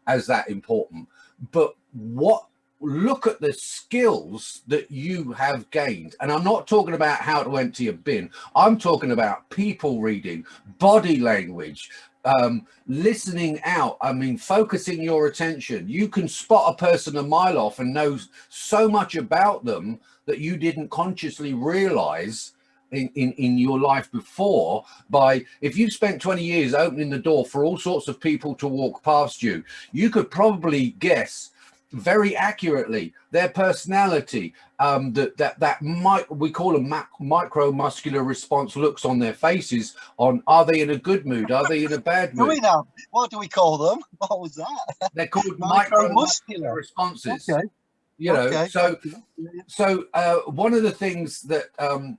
as that important, but what look at the skills that you have gained and i'm not talking about how to empty a bin i'm talking about people reading body language um listening out i mean focusing your attention. You can spot a person a mile off and know so much about them that you didn't consciously realize in, in, in your life before by if you spent 20 years opening the door for all sorts of people to walk past you you could probably guess very accurately their personality um that that that might we call a mac, micro muscular response looks on their faces on are they in a good mood? Are they in a bad do we mood? now what do we call them? What was that? They're called micro muscular Micromuscular. responses. Okay. You know okay. so so uh, one of the things that um,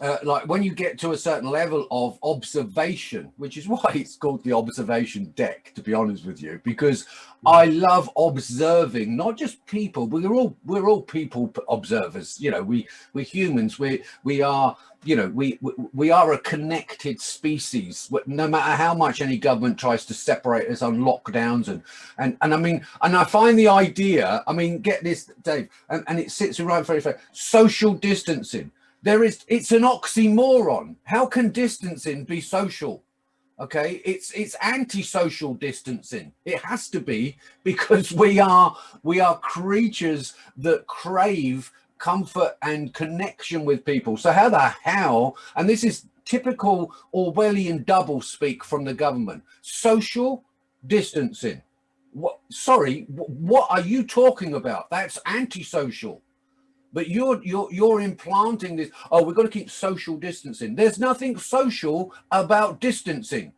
uh, like when you get to a certain level of observation, which is why it's called the observation deck, to be honest with you, because I love observing not just people, we're all we're all people observers. You know, we we're humans. We we are you know we we are a connected species. No matter how much any government tries to separate us on lockdowns and and and I mean and I find the idea. I mean, get this, Dave, and, and it sits right in front of. Social distancing there is, it's an oxymoron. How can distancing be social? Okay, it's it's anti-social distancing. It has to be because we are we are creatures that crave comfort and connection with people. So how the hell, and this is typical Orwellian double speak from the government, social distancing. What, sorry, what are you talking about? That's antisocial. But you're you're you're implanting this. Oh, we've got to keep social distancing. There's nothing social about distancing.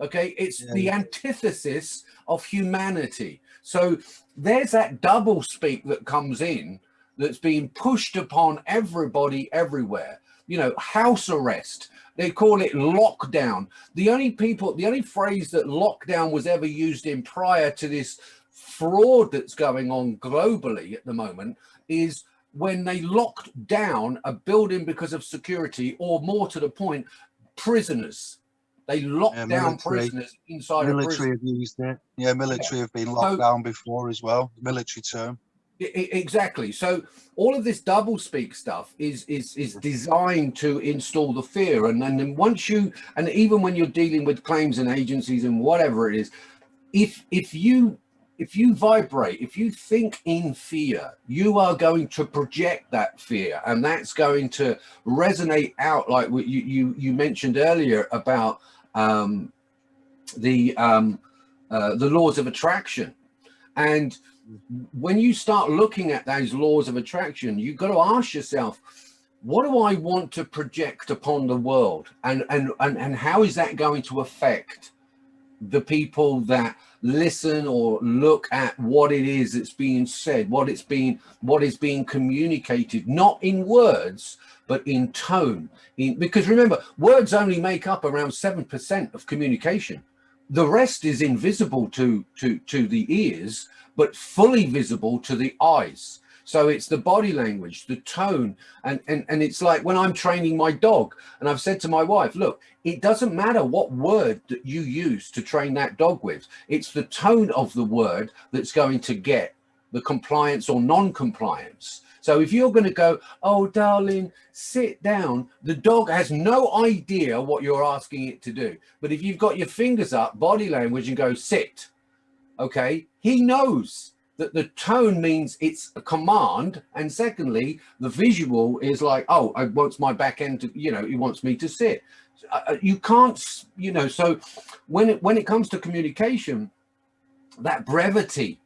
Okay, it's yeah. the antithesis of humanity. So there's that double speak that comes in that's being pushed upon everybody everywhere. You know, house arrest. They call it lockdown. The only people, the only phrase that lockdown was ever used in prior to this fraud that's going on globally at the moment is when they locked down a building because of security or more to the point prisoners. They locked yeah, down prisoners inside military have used it. Yeah military yeah. have been locked so, down before as well military term. Exactly. So all of this double speak stuff is is is designed to install the fear. And, and then once you and even when you're dealing with claims and agencies and whatever it is if if you if you vibrate, if you think in fear, you are going to project that fear and that's going to resonate out like what you, you, you mentioned earlier about um, the, um, uh, the laws of attraction. And when you start looking at those laws of attraction, you've got to ask yourself, what do I want to project upon the world? And, and, and, and how is that going to affect the people that listen or look at what it is that's being said, what it's being, what is being communicated, not in words, but in tone. In, because remember, words only make up around 7% of communication. The rest is invisible to, to, to the ears, but fully visible to the eyes. So it's the body language, the tone, and, and, and it's like when I'm training my dog and I've said to my wife, look, it doesn't matter what word that you use to train that dog with. It's the tone of the word that's going to get the compliance or non-compliance. So if you're going to go, oh, darling, sit down, the dog has no idea what you're asking it to do. But if you've got your fingers up, body language, and go sit, okay, he knows that the tone means it's a command and secondly the visual is like oh i wants my back end to you know he wants me to sit. Uh, uh, you can't you know so when it when it comes to communication that brevity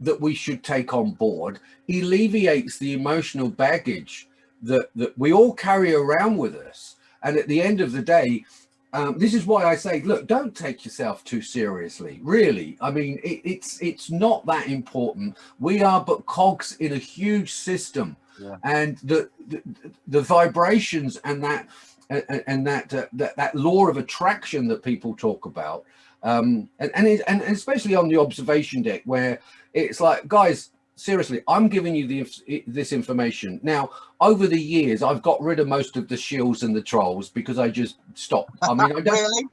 that we should take on board alleviates the emotional baggage that that we all carry around with us. And at the end of the day um, this is why I say, look, don't take yourself too seriously. Really, I mean, it, it's it's not that important. We are but cogs in a huge system, yeah. and the, the, the vibrations and that and, that, uh, that that law of attraction that people talk about, um, and and, it, and especially on the observation deck, where it's like, guys, seriously, I'm giving you the, this information. Now, over the years, I've got rid of most of the shills and the trolls because I just stopped. I mean, I don't... really?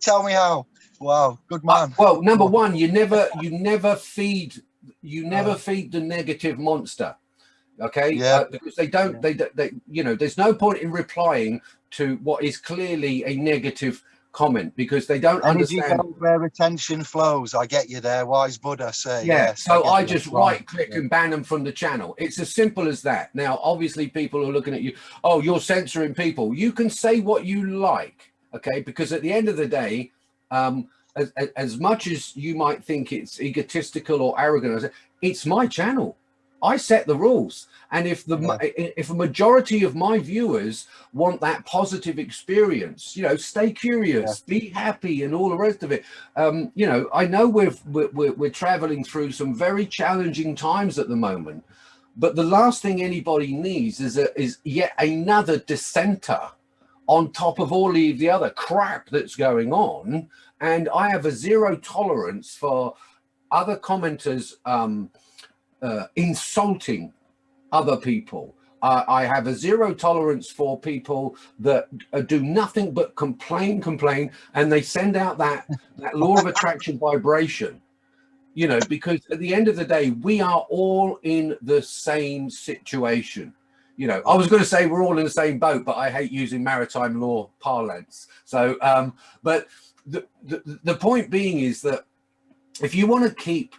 Tell me how. Wow, good man. Uh, well, number one, you never, you never feed, you never oh. feed the negative monster. Okay. Yeah. Uh, because they don't, they, they, you know, there's no point in replying to what is clearly a negative comment because they don't Energy understand where attention flows. I get you there, wise Buddha say. Yeah, yes, so I, I just right click yeah. and ban them from the channel. It's as simple as that. Now, obviously, people are looking at you. Oh, you're censoring people. You can say what you like, okay? Because at the end of the day, um, as, as much as you might think it's egotistical or arrogant, it's my channel. I set the rules. And if the yeah. if a majority of my viewers want that positive experience, you know, stay curious, yeah. be happy, and all the rest of it. Um, you know, I know we're, we're we're traveling through some very challenging times at the moment, But the last thing anybody needs is a, is yet another dissenter on top of all of the other crap that's going on. And I have a zero tolerance for other commenters um, uh, insulting other people. Uh, I have a zero tolerance for people that uh, do nothing but complain, complain, and they send out that, that law of attraction vibration, you know, because at the end of the day, we are all in the same situation. You know, I was going to say we're all in the same boat, but I hate using maritime law parlance. So, um, but the, the, the point being is that if you want to keep,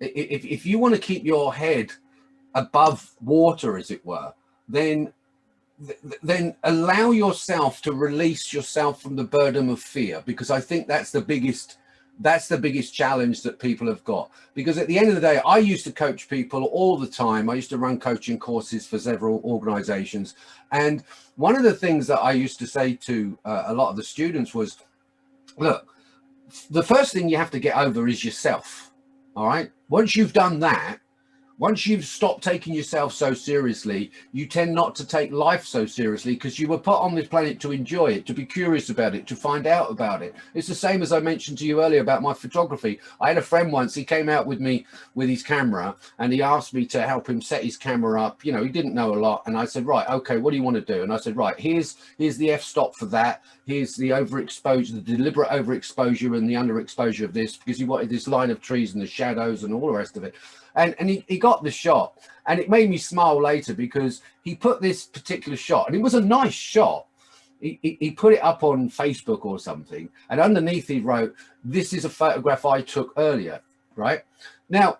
if, if you want to keep your head above water, as it were, then then allow yourself to release yourself from the burden of fear because I think that's the biggest that's the biggest challenge that people have got. Because at the end of the day I used to coach people all the time. I used to run coaching courses for several organizations. And one of the things that I used to say to uh, a lot of the students was look the first thing you have to get over is yourself all right? Once you've done that once you've stopped taking yourself so seriously, you tend not to take life so seriously because you were put on this planet to enjoy it, to be curious about it, to find out about it. It's the same as I mentioned to you earlier about my photography. I had a friend once, he came out with me with his camera and he asked me to help him set his camera up. You know, he didn't know a lot. And I said, right, okay, what do you want to do? And I said, right, here's, here's the f-stop for that. Here's the overexposure, the deliberate overexposure and the underexposure of this because he wanted this line of trees and the shadows and all the rest of it. And and he, he got the shot. And it made me smile later because he put this particular shot and it was a nice shot. He, he, he put it up on facebook or something and underneath he wrote this is a photograph i took earlier right? Now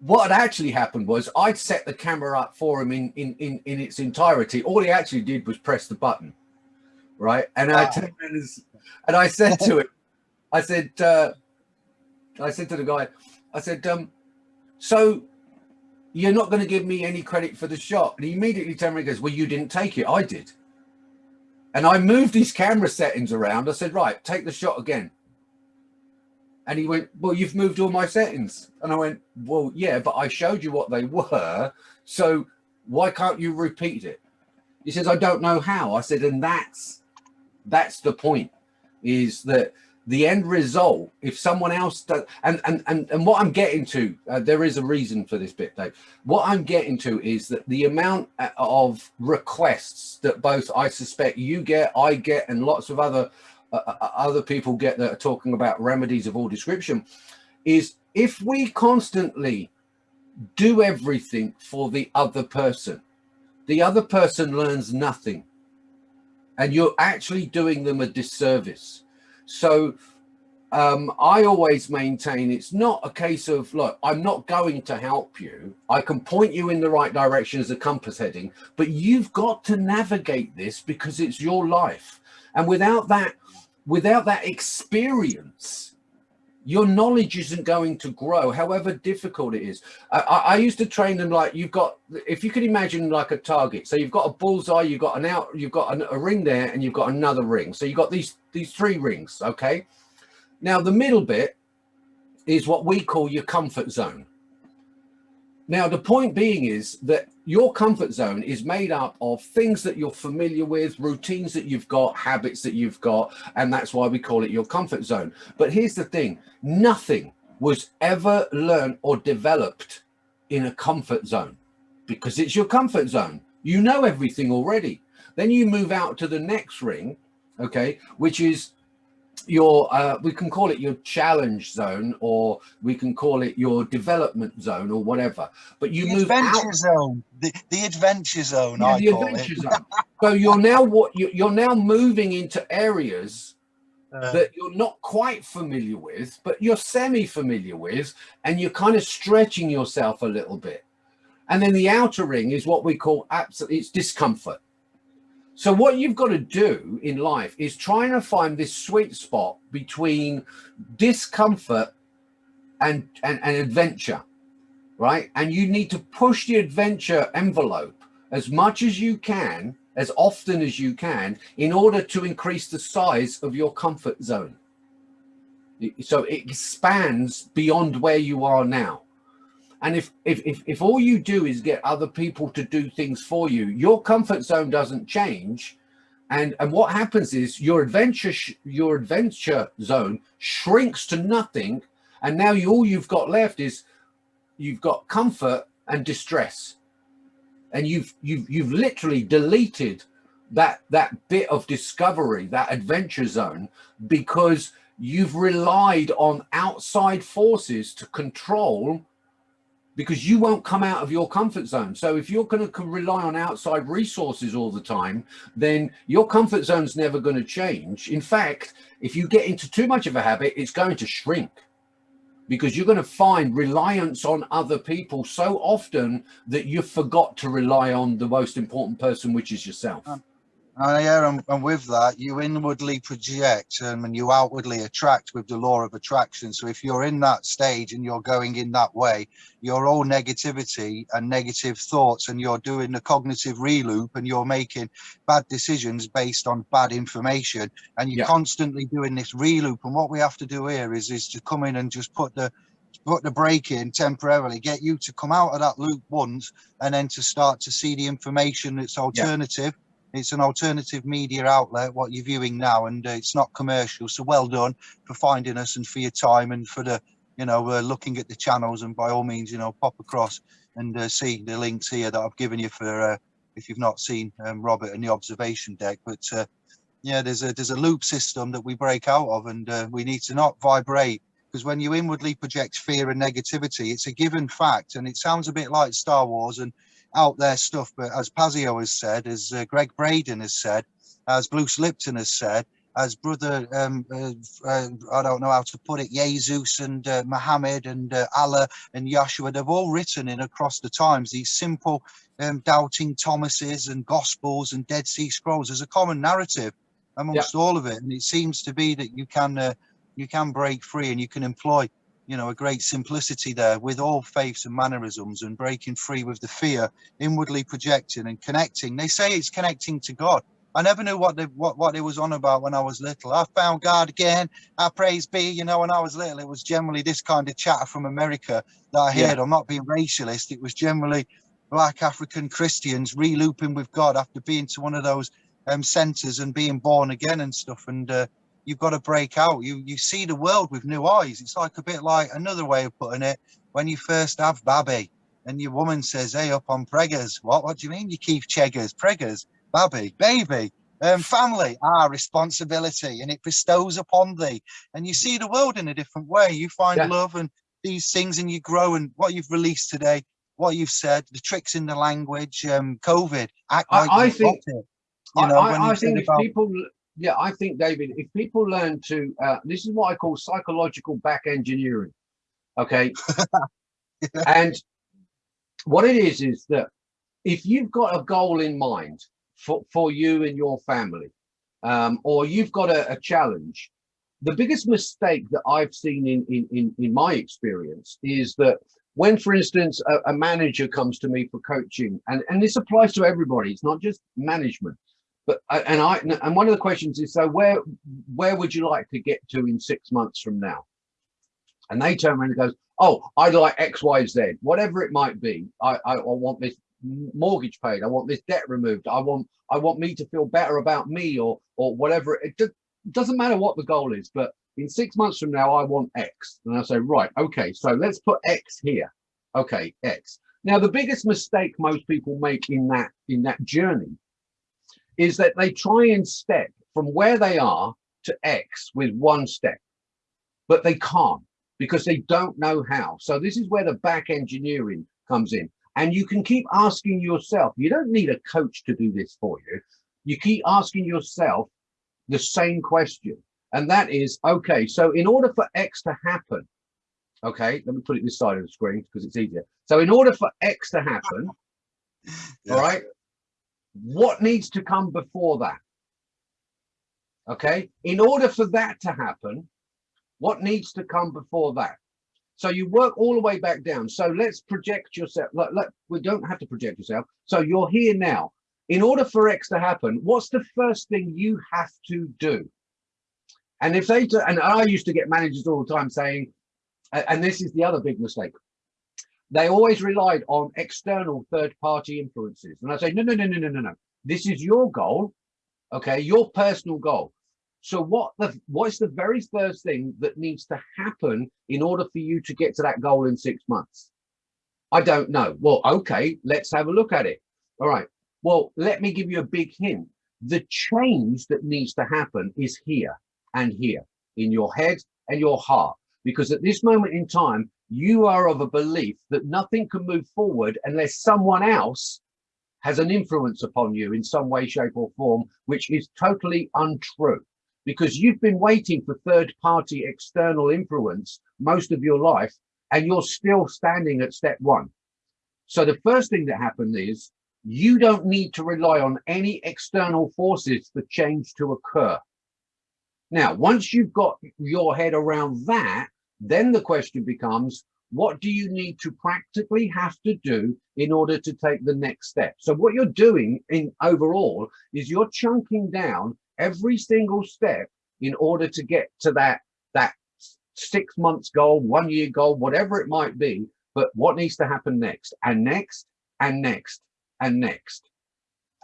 what had actually happened was I'd set the camera up for him in, in, in, in its entirety. All he actually did was press the button, right? And wow. I turned and I said to him, I said, uh, I said to the guy, I said, um, so you're not going to give me any credit for the shot. And he immediately turned around and goes, well, you didn't take it. I did. And I moved his camera settings around. I said, right, take the shot again. And he went, well, you've moved all my settings. And I went, well, yeah, but I showed you what they were. So why can't you repeat it? He says, I don't know how. I said, and that's, that's the point is that the end result, if someone else does, and, and, and, and what I'm getting to, uh, there is a reason for this bit, Dave. What I'm getting to is that the amount uh, of requests that both I suspect you get, I get, and lots of other uh, uh, uh, other people get that are talking about remedies of all description is if we constantly do everything for the other person, the other person learns nothing and you're actually doing them a disservice so um, I always maintain it's not a case of, look, I'm not going to help you. I can point you in the right direction as a compass heading, but you've got to navigate this because it's your life. And without that, without that experience, your knowledge isn't going to grow, however difficult it is. I, I, used to train them like you've got, if you could imagine like a target. So you've got a bullseye, you've got an out, you've got an, a ring there, and you've got another ring. So you've got these these three rings. Okay. Now the middle bit is what we call your comfort zone. Now, the point being is that your comfort zone is made up of things that you're familiar with, routines that you've got, habits that you've got, and that's why we call it your comfort zone. But here's the thing, nothing was ever learned or developed in a comfort zone because it's your comfort zone. You know everything already. Then you move out to the next ring, okay, which is your uh, we can call it your challenge zone or we can call it your development zone or whatever. But you the move adventure out zone. The, the adventure zone yeah, I the call adventure it. zone. So you're now what you, you're now moving into areas Uh, that you're not quite familiar with but you're semi familiar with and you're kind of stretching yourself a little bit. And then the outer ring is what we call absolute it's discomfort so what you've got to do in life is trying to find this sweet spot between discomfort and, and, and adventure, right? And you need to push the adventure envelope as much as you can, as often as you can, in order to increase the size of your comfort zone. So it expands beyond where you are now. And if, if, if, if all you do is get other people to do things for you, your comfort zone doesn't change. And, and what happens is your adventure, your adventure zone shrinks to nothing. And now you, all you've got left is you've got comfort and distress. And you've, you've, you've literally deleted that, that bit of discovery, that adventure zone, because you've relied on outside forces to control because you won't come out of your comfort zone. So if you're going to rely on outside resources all the time, then your comfort zone's never going to change. In fact, if you get into too much of a habit, it's going to shrink because you're going to find reliance on other people so often that you forgot to rely on the most important person, which is yourself. Um, and yeah, and, and, with that, you inwardly project um, and you outwardly attract with the law of attraction. So if you're in that stage and you're going in that way, you're all negativity and negative thoughts, and you're doing the cognitive reloop and you're making bad decisions based on bad information, and you're yeah. constantly doing this reloop. And what we have to do here is is to come in and just put the put the brake in temporarily, get you to come out of that loop once, and then to start to see the information that's alternative. Yeah it's an alternative media outlet what you're viewing now and uh, it's not commercial. So well done for finding us and for your time and for the you know uh, looking at the channels and by all means you know pop across and uh, see the links here that i've given you for uh, if you've not seen um, robert and the observation deck. But uh, yeah there's a there's a loop system that we break out of and uh, we need to not vibrate because when you inwardly project fear and negativity it's a given fact and it sounds a bit like star wars and out there stuff. But as Pazio has said, as uh, Gregg Braden has said, as Bruce Lipton has said, as brother, um, uh, uh, I don't know how to put it, Jesus and uh, Muhammad and uh, Allah and Yahshua, they've all written in across the times these simple um, doubting Thomases and Gospels and Dead Sea Scrolls. There's a common narrative amongst yeah. all of it, and it seems to be that you can uh, you can break free and you can employ you know, a great simplicity there with all faiths and mannerisms and breaking free with the fear, inwardly projecting and connecting. They say it's connecting to God. I never knew what they, what, what it was on about when I was little. I found God again. I praise be, you know, when I was little, it was generally this kind of chatter from America that I heard. Yeah. I'm not being racialist. It was generally black African Christians relooping with God after being to one of those um, centers and being born again and stuff. And uh, you've got to break out. You you see the world with new eyes. It's like a bit like another way of putting it. When you first have babby and your woman says, hey, up on preggers. What, what do you mean you keep cheggers, preggers, babby, baby? Um, family, our responsibility, and it bestows upon thee. And you see the world in a different way. You find yeah. love and these things, and you grow. And what you've released today, what you've said, the tricks in the language, um, COVID. Act like I, I think, it, you know, I, I think if people yeah, I think, David, if people learn to, uh, this is what I call psychological back engineering. Okay. And what it is, is that if you've got a goal in mind for, for you and your family, um, or you've got a, a, challenge, the biggest mistake that I've seen in, in, in, in my experience is that when, for instance, a, a manager comes to me for coaching, and, and this applies to everybody, it's not just management but uh, and I and one of the questions is so where where would you like to get to in six months from now? And they turn around and goes, oh, I'd like X, Y, Z, whatever it might be. I, I, I want this mortgage paid. I want this debt removed. I want I want me to feel better about me or or whatever. It doesn't matter what the goal is, but in six months from now, I want X. And I say, right, okay, so let's put X here. Okay, X. Now, the biggest mistake most people make in that in that journey is that they try and step from where they are to X with one step, but they can't because they don't know how. So this is where the back engineering comes in. And you can keep asking yourself, you don't need a coach to do this for you. You keep asking yourself the same question. And that is, okay, so in order for X to happen, okay, let me put it this side of the screen because it's easier. So in order for X to happen, yeah. all right, what needs to come before that? Okay, in order for that to happen, what needs to come before that? So you work all the way back down. So let's project yourself. We don't have to project yourself. So you're here now. In order for X to happen, what's the first thing you have to do? And if they, and I used to get managers all the time saying, and this is the other big mistake. They always relied on external third party influences. And I say, no, no, no, no, no, no, no. This is your goal. Okay. Your personal goal. So what the what is the very first thing that needs to happen in order for you to get to that goal in six months? I don't know. Well, okay, let's have a look at it. All right. Well, let me give you a big hint. The change that needs to happen is here and here in your head and your heart. Because at this moment in time, you are of a belief that nothing can move forward unless someone else has an influence upon you in some way, shape or form, which is totally untrue. Because you've been waiting for third party external influence most of your life, and you're still standing at step one. So the first thing that happened is you don't need to rely on any external forces for change to occur. Now, once you've got your head around that, then the question becomes, what do you need to practically have to do in order to take the next step? So what you're doing in overall is you're chunking down every single step in order to get to that, that six months goal, one year goal, whatever it might be, but what needs to happen next and next and next and next.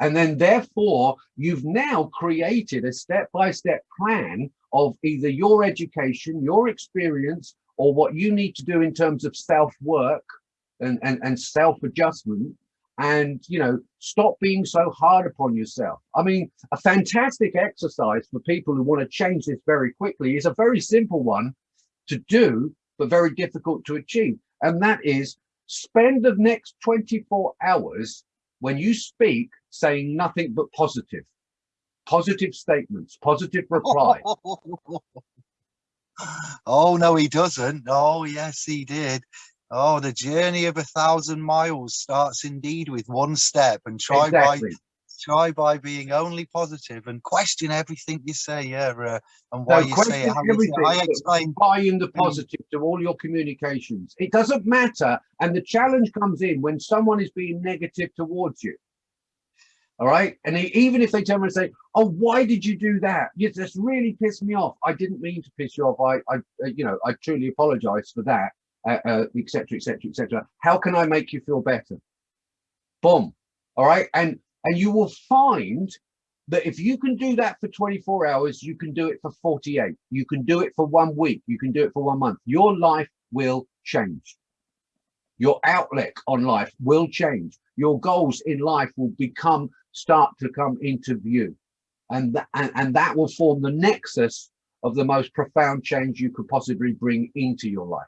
And then therefore, you've now created a step-by-step -step plan of either your education, your experience, or what you need to do in terms of self-work and, and, and self-adjustment and you know stop being so hard upon yourself. I mean a fantastic exercise for people who want to change this very quickly is a very simple one to do but very difficult to achieve and that is spend the next 24 hours when you speak saying nothing but positive positive statements positive reply. Oh no he doesn't. Oh yes he did. Oh the journey of a thousand miles starts indeed with one step and try exactly. by try by being only positive and question everything you say yeah uh, and why you say it, how you say i explain buying the positive to all your communications. It doesn't matter and the challenge comes in when someone is being negative towards you all right? And even if they turn and say oh why did you do that? You just really pissed me off. I didn't mean to piss you off. I i uh, you know i truly apologize for that etc etc etc how can i make you feel better? Boom. All right? And and you will find that if you can do that for 24 hours you can do it for 48 you can do it for one week. You can do it for one month. Your life will change. Your outlook on life will change. Your goals in life will become start to come into view. And, th and, and that will form the nexus of the most profound change you could possibly bring into your life.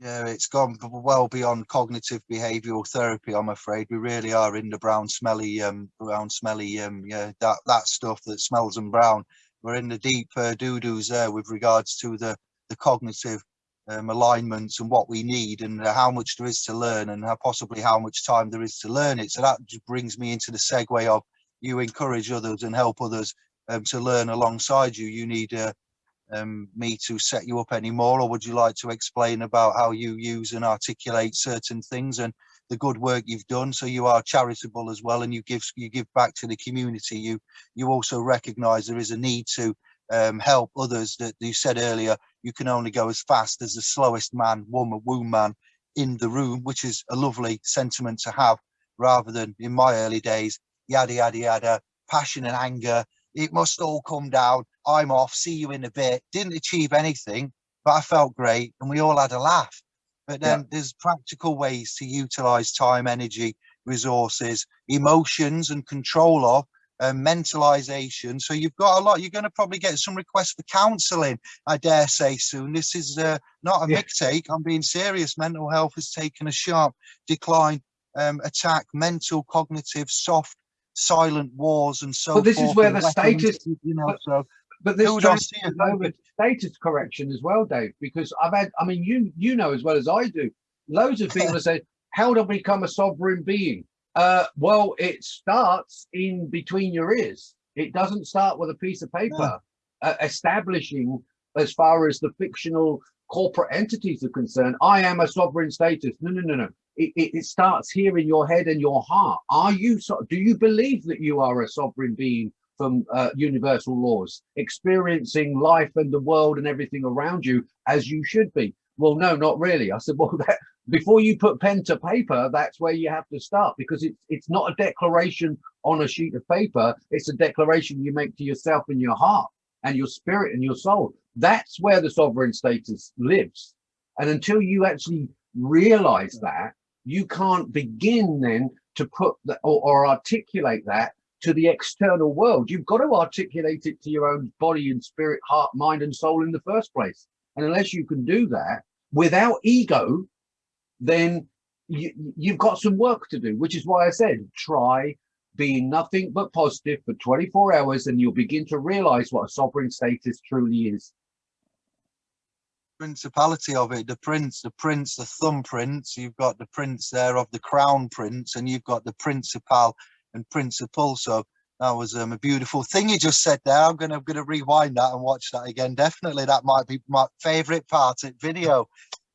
Yeah, it's gone well beyond cognitive behavioural therapy. I'm afraid we really are in the brown, smelly, um, brown, smelly, um, yeah, that that stuff that smells and brown. We're in the deep uh, doo doos there with regards to the the cognitive um, alignments and what we need and how much there is to learn and how possibly how much time there is to learn it. So that just brings me into the segue of you encourage others and help others um, to learn alongside you. You need uh, um, me to set you up anymore or would you like to explain about how you use and articulate certain things and the good work you've done so you are charitable as well and you give you give back to the community you you also recognize there is a need to um, help others that you said earlier, you can only go as fast as the slowest man, woman, womb man in the room, which is a lovely sentiment to have rather than in my early days, yada, yada, yada, passion and anger. It must all come down. I'm off. See you in a bit. Didn't achieve anything, but I felt great and we all had a laugh. But then yeah. there's practical ways to utilize time, energy, resources, emotions and control of uh, mentalization. So you've got a lot. You're going to probably get some requests for counselling. I dare say soon. This is uh, not a yeah. take. I'm being serious. Mental health has taken a sharp decline. Um, attack, mental, cognitive, soft, silent wars, and so. But this is where the status, you know, but, so. But this over status correction as well, Dave, because I've had, I mean, you you know as well as I do, loads of people have said, how do I become a sovereign being? Uh, well, it starts in between your ears. It doesn't start with a piece of paper yeah. uh, establishing as far as the fictional corporate entities are concerned. I am a sovereign status. No, no, no, no. It, it, it starts here in your head and your heart. Are you so? Do you believe that you are a sovereign being from uh, universal laws, experiencing life and the world and everything around you as you should be? Well, no, not really. I said, well, that before you put pen to paper, that's where you have to start because it's it's not a declaration on a sheet of paper. It's a declaration you make to yourself in your heart and your spirit and your soul. That's where the sovereign status lives. And until you actually realize that, you can't begin then to put that or, or articulate that to the external world. You've got to articulate it to your own body and spirit, heart, mind, and soul in the first place. And unless you can do that without ego, then you, you've got some work to do, which is why I said try being nothing but positive for 24 hours and you'll begin to realize what a sovereign status truly is. Principality of it the prince the prince the thumb thumbprints you've got the prince there of the crown prince and you've got the principal and principal. So that was um, a beautiful thing you just said there. I'm gonna I'm gonna rewind that and watch that again. Definitely that might be my favorite part of video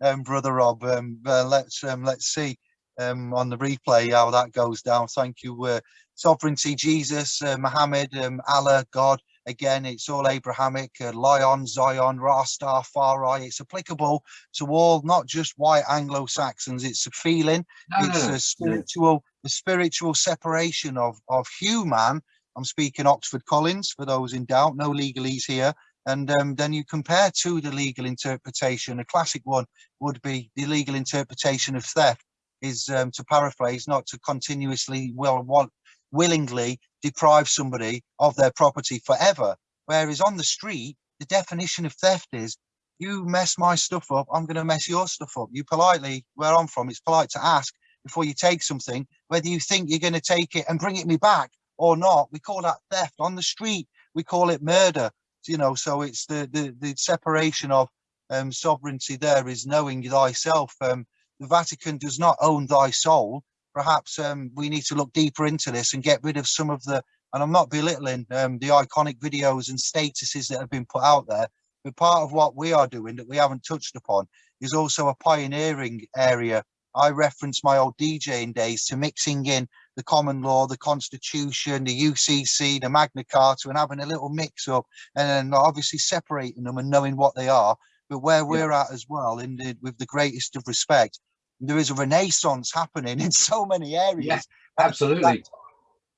um brother rob um uh, let's um let's see um on the replay how that goes down. Thank you uh, sovereignty jesus uh, muhammad um allah god. Again it's all abrahamic uh, lion zion rastafari it's applicable to all not just white anglo-saxons. It's a feeling. No, it's no, a spiritual the spiritual separation of of human. I'm speaking oxford collins for those in doubt. No legalese here and um, then you compare to the legal interpretation a classic one would be the legal interpretation of theft is um, to paraphrase not to continuously well want willingly deprive somebody of their property forever. Whereas on the street the definition of theft is you mess my stuff up i'm going to mess your stuff up. You politely where i'm from it's polite to ask before you take something whether you think you're going to take it and bring it me back or not. We call that theft. On the street we call it murder you know so it's the the, the separation of um sovereignty there is knowing thyself. Um the vatican does not own thy soul. Perhaps um we need to look deeper into this and get rid of some of the and i'm not belittling um the iconic videos and statuses that have been put out there but part of what we are doing that we haven't touched upon is also a pioneering area. I reference my old djing days to mixing in the common law, the constitution, the UCC, the Magna Carta, and having a little mix up and then obviously separating them and knowing what they are. But where we're at as well, in the, with the greatest of respect, there is a renaissance happening in so many areas. Yeah, absolutely. that-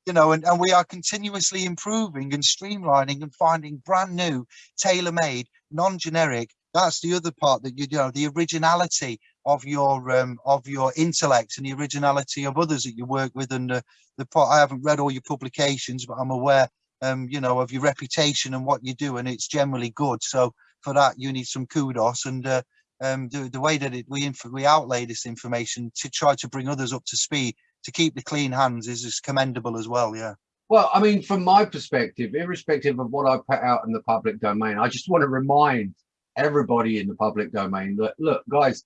you know, and, and we are continuously improving and streamlining and finding brand new, tailor-made, non-generic. That's the other part that you, you know, the originality of your um, of your intellect and the originality of others that you work with and the, the part I haven't read all your publications but I'm aware um you know of your reputation and what you do and it's generally good. So for that you need some kudos and uh, um the, the way that it we we outlay this information to try to bring others up to speed to keep the clean hands is, is commendable as well yeah. Well, I mean, from my perspective, irrespective of what I put out in the public domain, I just want to remind everybody in the public domain that, look, guys,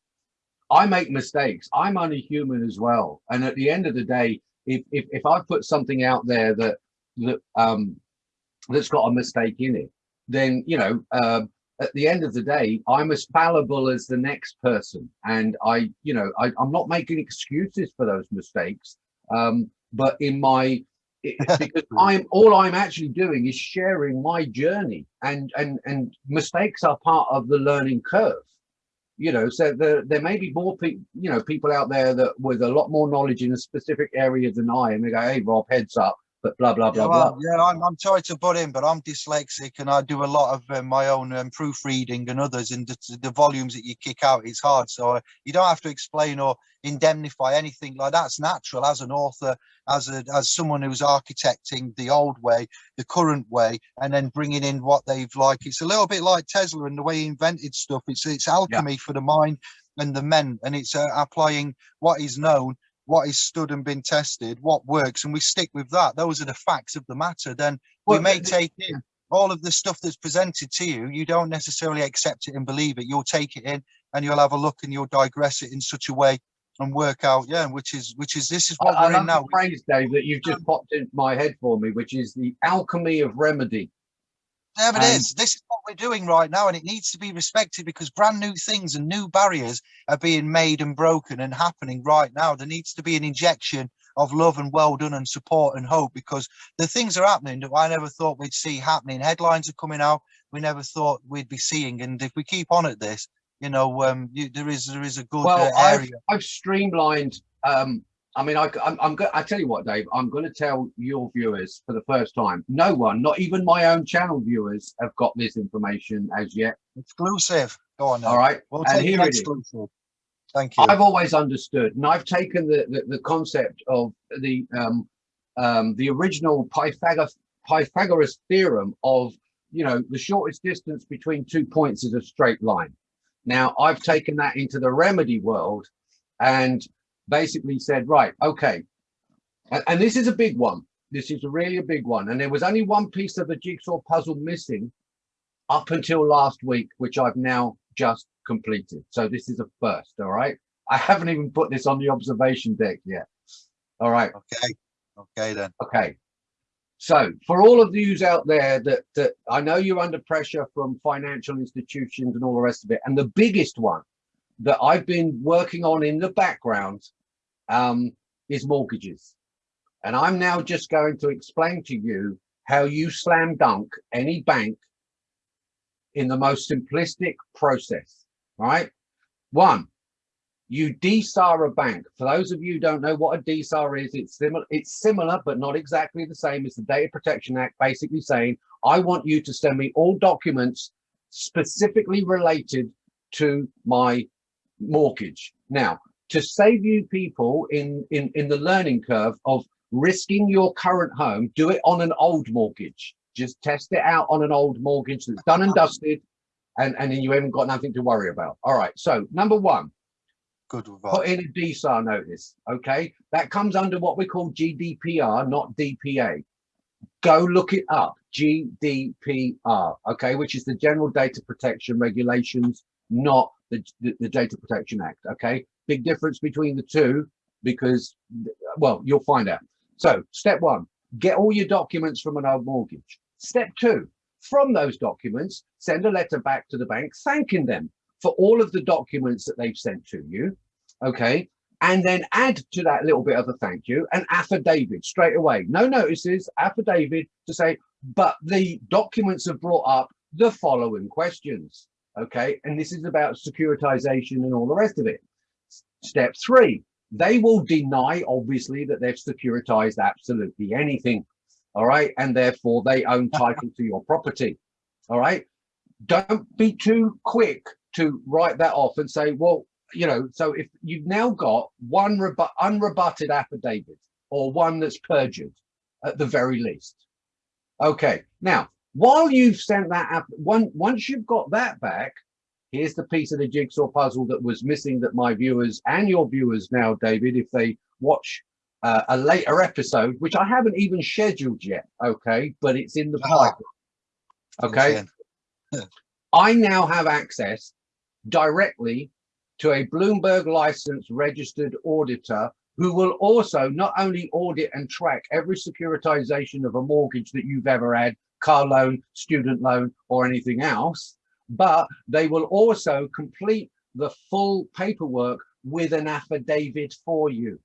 I make mistakes. I'm only human as well. And at the end of the day, if if, if I put something out there that that um that's got a mistake in it, then you know, um, at the end of the day, I'm as fallible as the next person, and I, you know, I, I'm not making excuses for those mistakes. Um, but in my because I'm all I'm actually doing is sharing my journey, and and and mistakes are part of the learning curve. You know, so there there may be more people, you know, people out there that with a lot more knowledge in a specific area than I, and they go, "Hey, Rob, heads up," but blah blah blah yeah, blah. yeah I'm, I'm sorry to butt in but i'm dyslexic and i do a lot of um, my own um, proofreading and others and the, the volumes that you kick out it's hard. So uh, you don't have to explain or indemnify anything like that's natural. As an author as a as someone who's architecting the old way the current way and then bringing in what they've like it's a little bit like tesla and the way he invented stuff. It's it's alchemy for the mind and the men and it's uh, applying what is known what is stood and been tested what works and we stick with that. Those are the facts of the matter. Then we Well, may the- take in all of the stuff that's presented to you. You don't necessarily accept it and believe it. You'll take it in and you'll have a look and you'll digress it in such a way and work out yeah which is which is this is what I we're love in now phrase, Dave, that you've just popped into my head for me, which is the alchemy of remedy. But it And- is. This is what we're doing right now, and it needs to be respected because brand new things and new barriers are being made and broken and happening right now. There needs to be an injection of love and well done and support and hope because the things are happening that I never thought we'd see happening. Headlines are coming out we never thought we'd be seeing, and if we keep on at this, you know, um, you, there is there is a good Well, uh, I've. I've streamlined. Um, I mean, I, I'm, I'm going. I tell you what, Dave. I'm going to tell your viewers for the first time. No one, not even my own channel viewers, have got this information as yet. Exclusive. Go on. Now. All right, We'll and here it is. exclusive. Thank you. I've always understood, and I've taken the the, the concept of the um, um, the original Pythagoras Pythagoras theorem of you know the shortest distance between two points is a straight line. Now I've taken that into the remedy world, and basically said, right, okay, and, and this is a big one. This is really a big one, and there was only one piece of the jigsaw puzzle missing up until last week, which I've now just completed. So this is a first, all right? I haven't even put this on the observation deck yet. All right, Okay. Okay then. okay. So for all of yous out there that, that I know you're under pressure from financial institutions and all the rest of it, and the biggest one that I've been working on in the background um, is mortgages. And I'm now just going to explain to you how you slam dunk any bank in the most simplistic process, right? One, you DSAR a bank. For those of you don't know what a DSAR is, it's similar, it's similar, but not exactly the same as the Data Protection Act, basically saying, I want you to send me all documents specifically related to my mortgage. Now, to save you people in, in, in the learning curve of risking your current home, do it on an old mortgage. Just test it out on an old mortgage that's done and dusted, and, and then you haven't got nothing to worry about. All right, so number one, Good with put in a DSAR notice, okay? That comes under what we call GDPR, not DPA. Go look it up, GDPR, okay, which is the General Data Protection Regulations, not the, the, Data Protection Act, okay? Big difference between the two because, well, you'll find out. So step one, get all your documents from an old mortgage. Step two, from those documents, send a letter back to the bank thanking them for all of the documents that they've sent to you. Okay. And then add to that little bit of a thank you an affidavit straight away. No notices, affidavit to say, but the documents have brought up the following questions. Okay. And this is about securitization and all the rest of it. Step three, they will deny, obviously, that they've securitized absolutely anything. All right. And therefore they own title to your property. All right. Don't be too quick to write that off and say, well, you know, so if you've now got one rebu- unrebutted affidavit or one that's perjured at the very least. Okay. Now, while you've sent that app, one, once you've got that back, here's the piece of the jigsaw puzzle that was missing that my viewers and your viewers now, David, if they watch uh, a later episode, which I haven't even scheduled yet, okay, but it's in the Ah. pipe. Okay. I now have access directly to a Bloomberg licensed registered auditor who will also not only audit and track every securitization of a mortgage that you've ever had, car loan, student loan, or anything else, but they will also complete the full paperwork with an affidavit for you.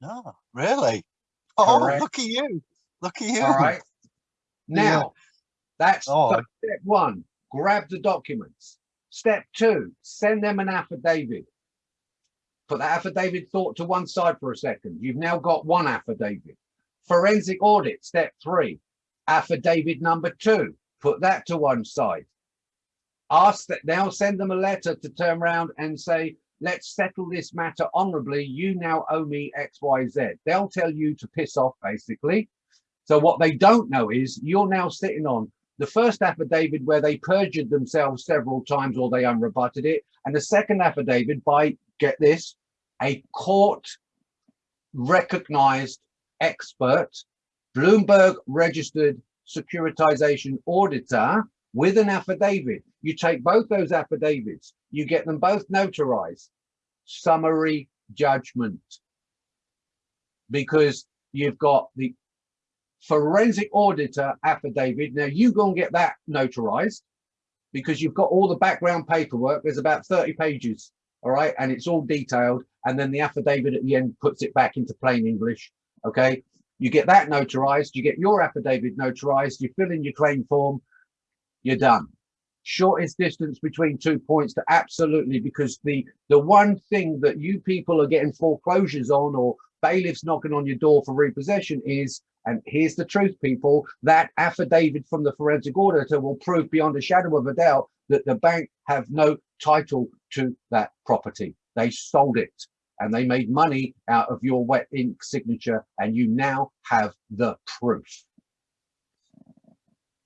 No, really? Oh, oh, Correct. look at you. Look at you. All right. Now, that's Oh. step one. Grab the documents. Step two, send them an affidavit. Put that affidavit thought to one side for a second. You've now got one affidavit. Forensic audit, step three. Affidavit number two, put that to one side. Ask that now send them a letter to turn around and say, let's settle this matter honorably. You now owe me X, Y, Z. They'll tell you to piss off, basically. So what they don't know is you're now sitting on the first affidavit where they perjured themselves several times or they unrebutted it, and the second affidavit by, get this, a court recognized expert, Bloomberg registered securitization auditor with an affidavit. You take both those affidavits, you get them both notarized, summary judgment. Because you've got the forensic auditor affidavit. Now you go and get that notarized because you've got all the background paperwork. There's about 30 pages, all right, and it's all detailed. And then the affidavit at the end puts it back into plain English. Okay, you get that notarized, you get your affidavit notarized, you fill in your claim form, you're done. shortest distance between two points to absolutely because the the one thing that you people are getting foreclosures on or bailiffs knocking on your door for repossession is and here's the truth people that affidavit from the forensic auditor will prove beyond a shadow of a doubt that the bank have no title to that property they sold it and they made money out of your wet ink signature and you now have the proof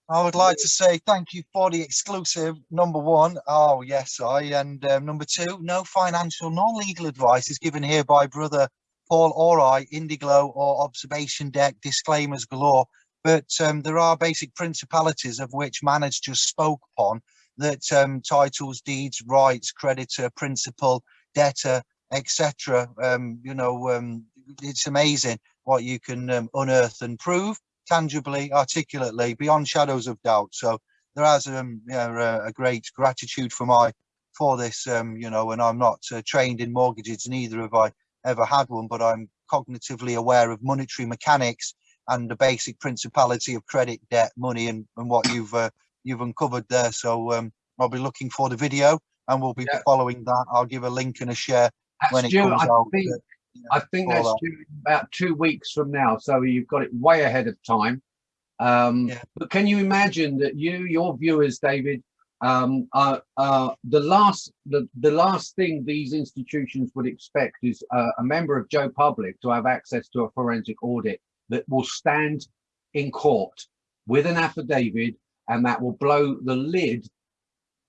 I would like to say thank you for the exclusive number one. Oh yes, I and um, number two. No financial nor legal advice is given here by brother Paul or I, Indiglo or Observation Deck. Disclaimers galore. But um, there are basic principalities of which Manners just spoke upon. That um, titles, deeds, rights, creditor, principal, debtor, etc. Um, you know, um, it's amazing what you can um, unearth and prove tangibly, articulately, beyond shadows of doubt. So there has um, yeah, a, a great gratitude for my for this, um, you know, and I'm not uh, trained in mortgages, neither have I ever had one, but I'm cognitively aware of monetary mechanics and the basic principality of credit, debt, money, and, and what you've uh, you've uncovered there. So um, I'll be looking for the video, and we'll be yeah. following that. I'll give a link and a share when it Stu, comes I out. Think, I think that's due about two weeks from now. So you've got it way ahead of time. Um, yeah. But can you imagine that you, your viewers, David, um, uh, uh, the last the, the last thing these institutions would expect is uh, a member of Joe Public to have access to a forensic audit that will stand in court with an affidavit and that will blow the lid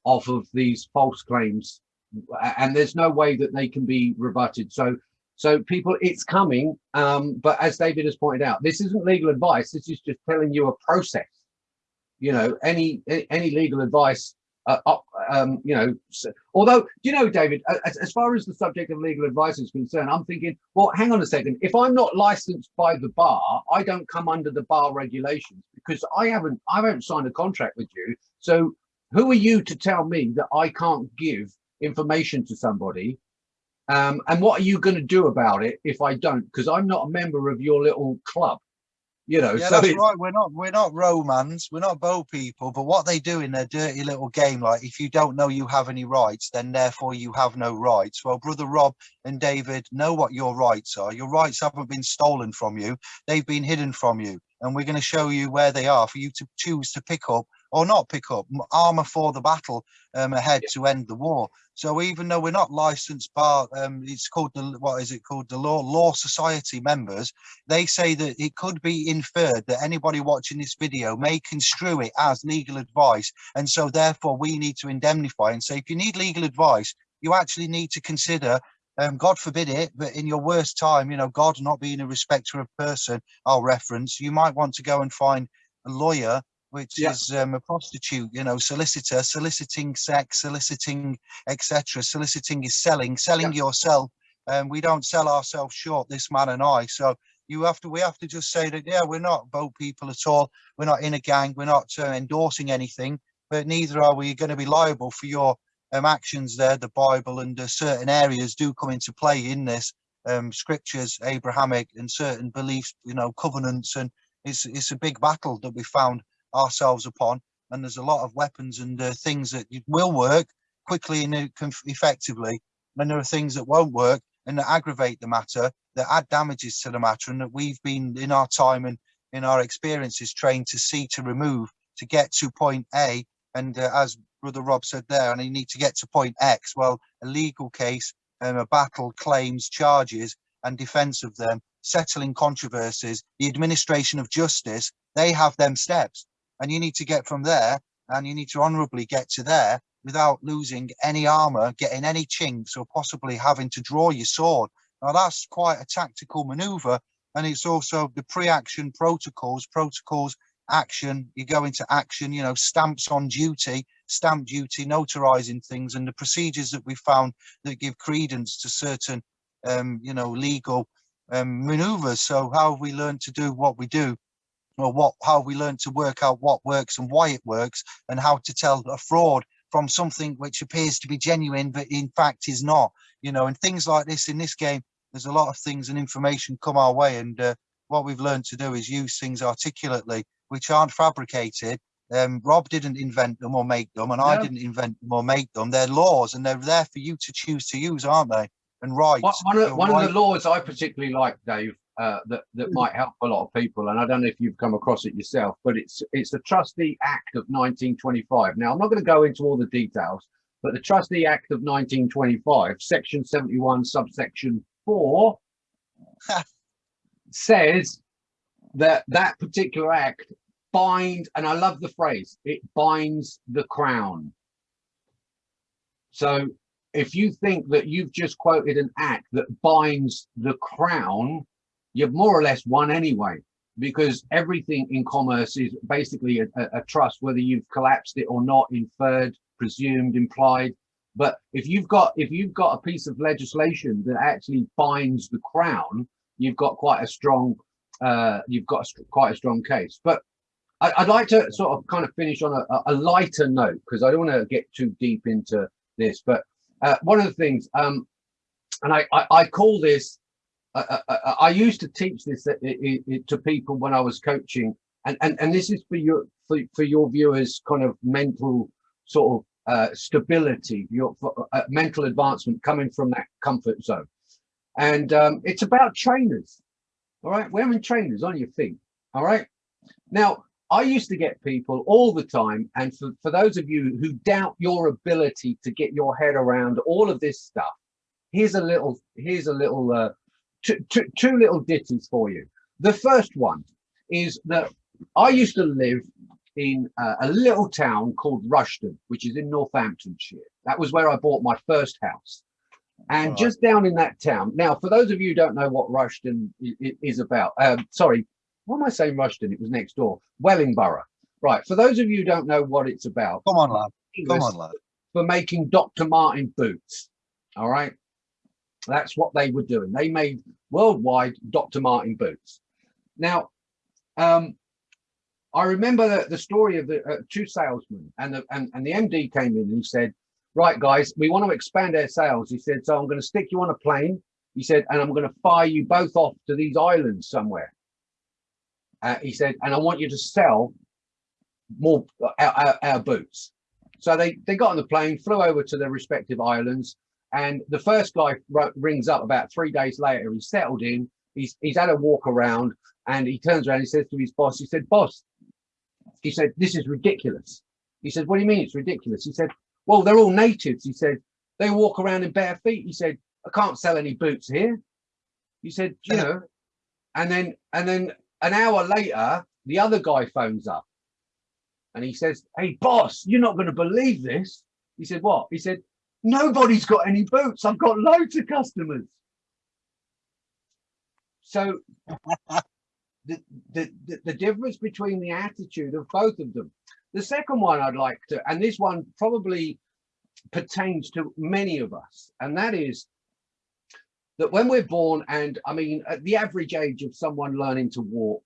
off of these false claims and there's no way that they can be rebutted so so people, it's coming. Um, but as David has pointed out, this isn't legal advice. This is just telling you a process. You know, any any legal advice, uh, um, you know, so, although, do you know, David, as, as far as the subject of legal advice is concerned, I'm thinking, well, hang on a second. If I'm not licensed by the bar, I don't come under the bar regulations because I haven't, I haven't signed a contract with you. So who are you to tell me that I can't give information to somebody um, and what are you going to do about it if I don't? Because I'm not a member of your little club. You know, yeah, so that's right. We're not we're not Romans, we're not bow people, but what they do in their dirty little game, like if you don't know you have any rights, then therefore you have no rights. Well, brother Rob and David know what your rights are. Your rights haven't been stolen from you, they've been hidden from you. And we're going to show you where they are for you to choose to pick up or not pick up armor for the battle um, ahead yeah. to end the war. So even though we're not licensed bar, um, it's called the what is it called the law law society members. They say that it could be inferred that anybody watching this video may construe it as legal advice, and so therefore we need to indemnify and say if you need legal advice, you actually need to consider um, God forbid it, but in your worst time, you know, God not being a respecter of person, I'll reference, you might want to go and find a lawyer which yeah. is um, a prostitute, you know, solicitor, soliciting sex, soliciting, etc. Soliciting is selling, selling yeah. yourself. And we don't sell ourselves short, this man and I. So you have to, we have to just say that, yeah, we're not boat people at all. We're not in a gang. We're not uh, endorsing anything, but neither are we going to be liable for your um, actions there. The Bible and uh, certain areas do come into play in this um, scriptures, Abrahamic and certain beliefs, you know, covenants. And it's, it's a big battle that we found ourselves upon. And there's a lot of weapons and uh, things that will work quickly and effectively. And there are things that won't work and that aggravate the matter, that add damages to the matter, and that we've been in our time and in our experiences trained to see to remove to get to point A. And uh, as Brother Rob said there, and you need to get to point X. Well, a legal case, um, a battle, claims, charges, and defense of them, settling controversies, the administration of justice, they have them steps and you need to get from there and you need to honorably get to there without losing any armor, getting any chinks or possibly having to draw your sword. Now that's quite a tactical maneuver and it's also the pre-action protocols, protocols, action, you go into action, you know, stamps on duty, stamp duty, notarizing things and the procedures that we found that give credence to certain, um, you know, legal um, maneuvers. So how have we learned to do what we do? Or what how we learn to work out what works and why it works and how to tell a fraud from something which appears to be genuine but in fact is not you know and things like this in this game there's a lot of things and information come our way and uh, what we've learned to do is use things articulately which aren't fabricated Um, Rob didn't invent them or make them, and I didn't invent them or make them. They're laws, and they're there for you to choose to use, aren't they? And right One, one of, one of the laws I particularly like, Dave, uh, that that might help a lot of people, and I don't know if you've come across it yourself, but it's it's the Trustee Act of 1925. Now I'm not going to go into all the details, but the Trustee Act of 1925, Section 71, subsection four, says that that particular act bind, and I love the phrase, it binds the crown. So if you think that you've just quoted an act that binds the crown, you've more or less won anyway, because everything in commerce is basically a, a, trust, whether you've collapsed it or not, inferred, presumed, implied. But if you've got if you've got a piece of legislation that actually binds the crown, you've got quite a strong uh, you've got a, quite a strong case. But I, I'd like to sort of kind of finish on a, a lighter note because I don't want to get too deep into this. But uh, one of the things, um, and I, I, I call this, uh, uh, I used to teach this i- i- to people when I was coaching, and, and, and this is for your for, for your viewers, kind of mental sort of uh, stability, your uh, mental advancement coming from that comfort zone, and um, it's about trainers. All right, wearing trainers on your feet. All right. Now, I used to get people all the time, and for, for those of you who doubt your ability to get your head around all of this stuff, here's a little, here's a little, uh, two, two, two little ditties for you. The first one is that I used to live in uh, a little town called Rushton, which is in Northamptonshire. That was where I bought my first house. And Right. just down in that town. Now, for those of you who don't know what i- is about, um, sorry, what am I saying Rushton? It was next door. Wellingborough. Right. For those of you who don't know what it's about, Come on, lad. Come on, lad. for making Dr. Martin boots. All right. That's what they were doing. They made worldwide Dr. Martin boots. Now, um, I remember the, the story of the uh, two salesmen and the, and, and the MD came in and he said, right, guys, we want to expand our sales. He said, so I'm going to stick you on a plane. He said, and I'm going to fire you both off to these islands somewhere. Uh, he said, and I want you to sell more uh, our, our, our boots. So they, they got on the plane, flew over to their respective islands, and the first guy rings up about three days later. He's settled in. He's he's had a walk around, and he turns around. He says to his boss, he said, "Boss," he said, "this is ridiculous." He said, "What do you mean it's ridiculous?" He said, "Well, they're all natives." He said, "They walk around in bare feet." He said, "I can't sell any boots here." He said, "You know," and then and then an hour later, the other guy phones up and he says, Hey, boss, you're not going to believe this. He said, What? He said, Nobody's got any boots. I've got loads of customers. So the, the, the, the difference between the attitude of both of them. The second one I'd like to, and this one probably pertains to many of us, and that is that when we're born, and I mean, at the average age of someone learning to walk,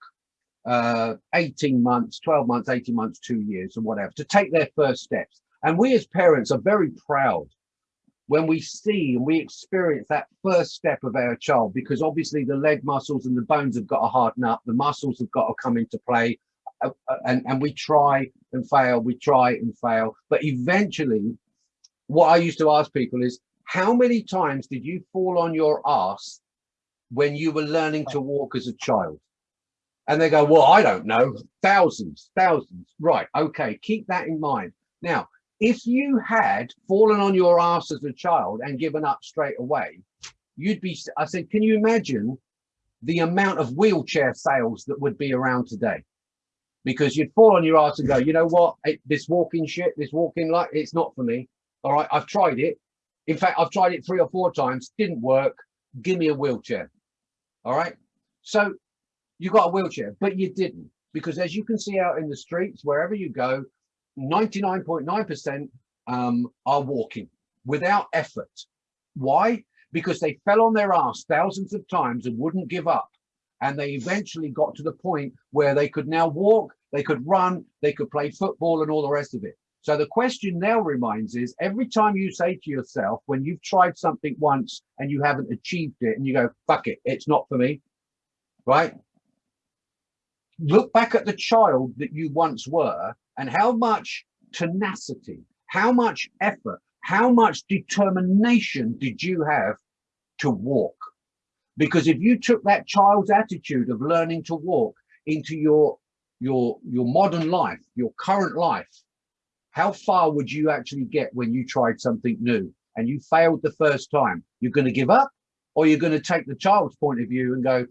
uh, 18 months, 12 months, 18 months, two years, or whatever, to take their first steps. And we as parents are very proud when we see and we experience that first step of our child, because obviously the leg muscles and the bones have got to harden up, the muscles have got to come into play, uh, uh, and, and we try and fail, we try and fail. But eventually, what I used to ask people is, how many times did you fall on your ass when you were learning to walk as a child? And they go, well, I don't know, thousands, thousands. Right, okay, keep that in mind. Now, if you had fallen on your ass as a child and given up straight away, you'd be, I said, can you imagine the amount of wheelchair sales that would be around today? Because you'd fall on your ass and go, you know what, it, this walking shit, this walking like, it's not for me. All right, I've tried it. In fact, I've tried it three or four times, didn't work. Give me a wheelchair. All right. So you got a wheelchair, but you didn't. Because as you can see out in the streets, wherever you go, 99.9% um, are walking without effort. Why? Because they fell on their ass thousands of times and wouldn't give up. And they eventually got to the point where they could now walk, they could run, they could play football and all the rest of it. So the question now reminds is every time you say to yourself, when you've tried something once and you haven't achieved it and you go, fuck it, it's not for me, right? Look back at the child that you once were and how much tenacity, how much effort, how much determination did you have to walk? Because if you took that child's attitude of learning to walk into your your your modern life, your current life, how far would you actually get when you tried something new and you failed the first time? You're going to give up or you're going to take the child's point of view and go,